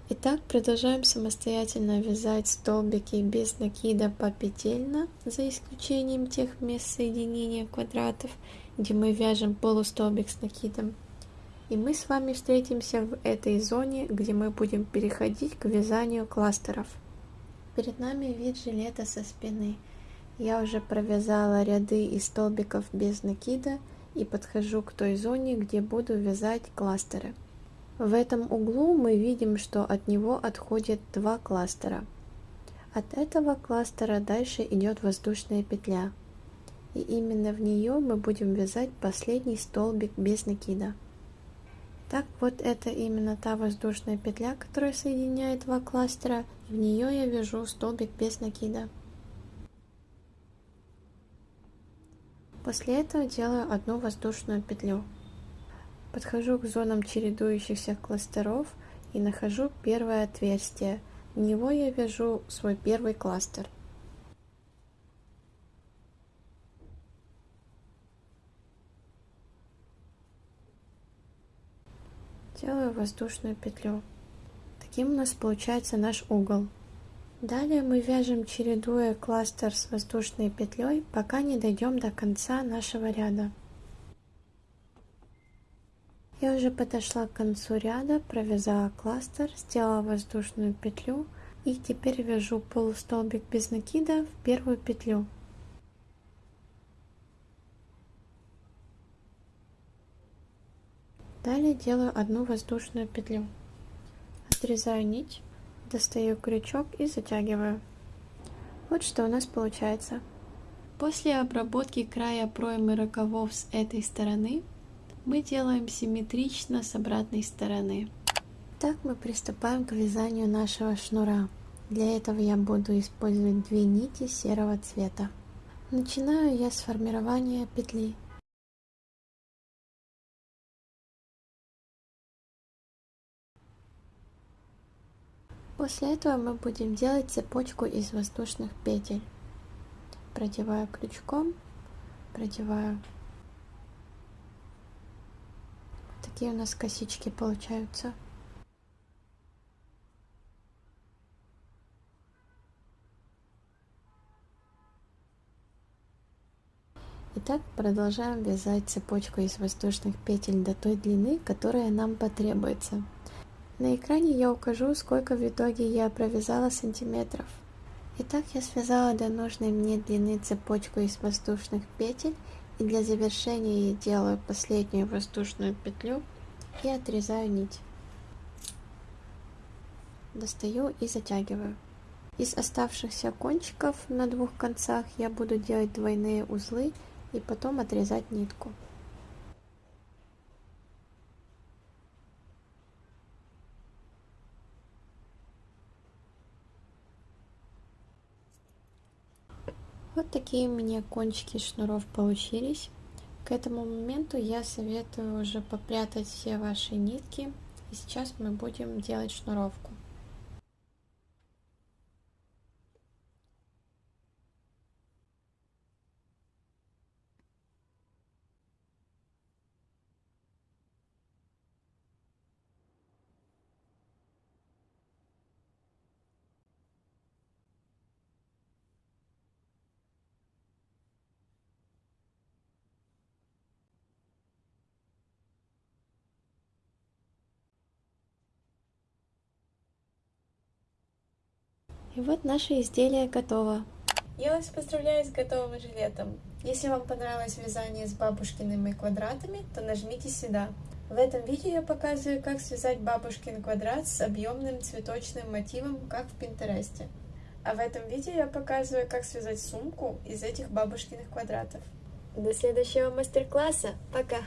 Итак, продолжаем самостоятельно вязать столбики без накида по петельно, за исключением тех мест соединения квадратов, где мы вяжем полустолбик с накидом. И мы с вами встретимся в этой зоне, где мы будем переходить к вязанию кластеров. Перед нами вид жилета со спины. Я уже провязала ряды из столбиков без накида и подхожу к той зоне, где буду вязать кластеры. В этом углу мы видим, что от него отходит два кластера. От этого кластера дальше идет воздушная петля. И именно в нее мы будем вязать последний столбик без накида. Так вот это именно та воздушная петля, которая соединяет два кластера, в нее я вяжу столбик без накида. После этого делаю одну воздушную петлю. Подхожу к зонам чередующихся кластеров и нахожу первое отверстие. В него я вяжу свой первый кластер. Делаю воздушную петлю. Таким у нас получается наш угол. Далее мы вяжем, чередуя кластер с воздушной петлей, пока не дойдем до конца нашего ряда. Я уже подошла к концу ряда, провязала кластер, сделала воздушную петлю и теперь вяжу полустолбик без накида в первую петлю. Далее делаю одну воздушную петлю. Отрезаю нить, достаю крючок и затягиваю. Вот что у нас получается. После обработки края проймы рукавов с этой стороны, мы делаем симметрично с обратной стороны. Так мы приступаем к вязанию нашего шнура. Для этого я буду использовать две нити серого цвета. Начинаю я с формирования петли. После этого мы будем делать цепочку из воздушных петель. Продеваю крючком, продеваю такие у нас косички получаются. Итак, продолжаем вязать цепочку из воздушных петель до той длины, которая нам потребуется. На экране я укажу, сколько в итоге я провязала сантиметров. Итак, я связала до нужной мне длины цепочку из воздушных петель и для завершения я делаю последнюю воздушную петлю и отрезаю нить. Достаю и затягиваю. Из оставшихся кончиков на двух концах я буду делать двойные узлы и потом отрезать нитку. Такие у меня кончики шнуров получились. К этому моменту я советую уже попрятать все ваши нитки. И сейчас мы будем делать шнуровку. И вот наше изделие готово. Я вас поздравляю с готовым жилетом. Если вам понравилось вязание с бабушкиными квадратами, то нажмите сюда. В этом видео я показываю, как связать бабушкин квадрат с объемным цветочным мотивом, как в Пинтересте. А в этом видео я показываю, как связать сумку из этих бабушкиных квадратов. До следующего мастер-класса. Пока!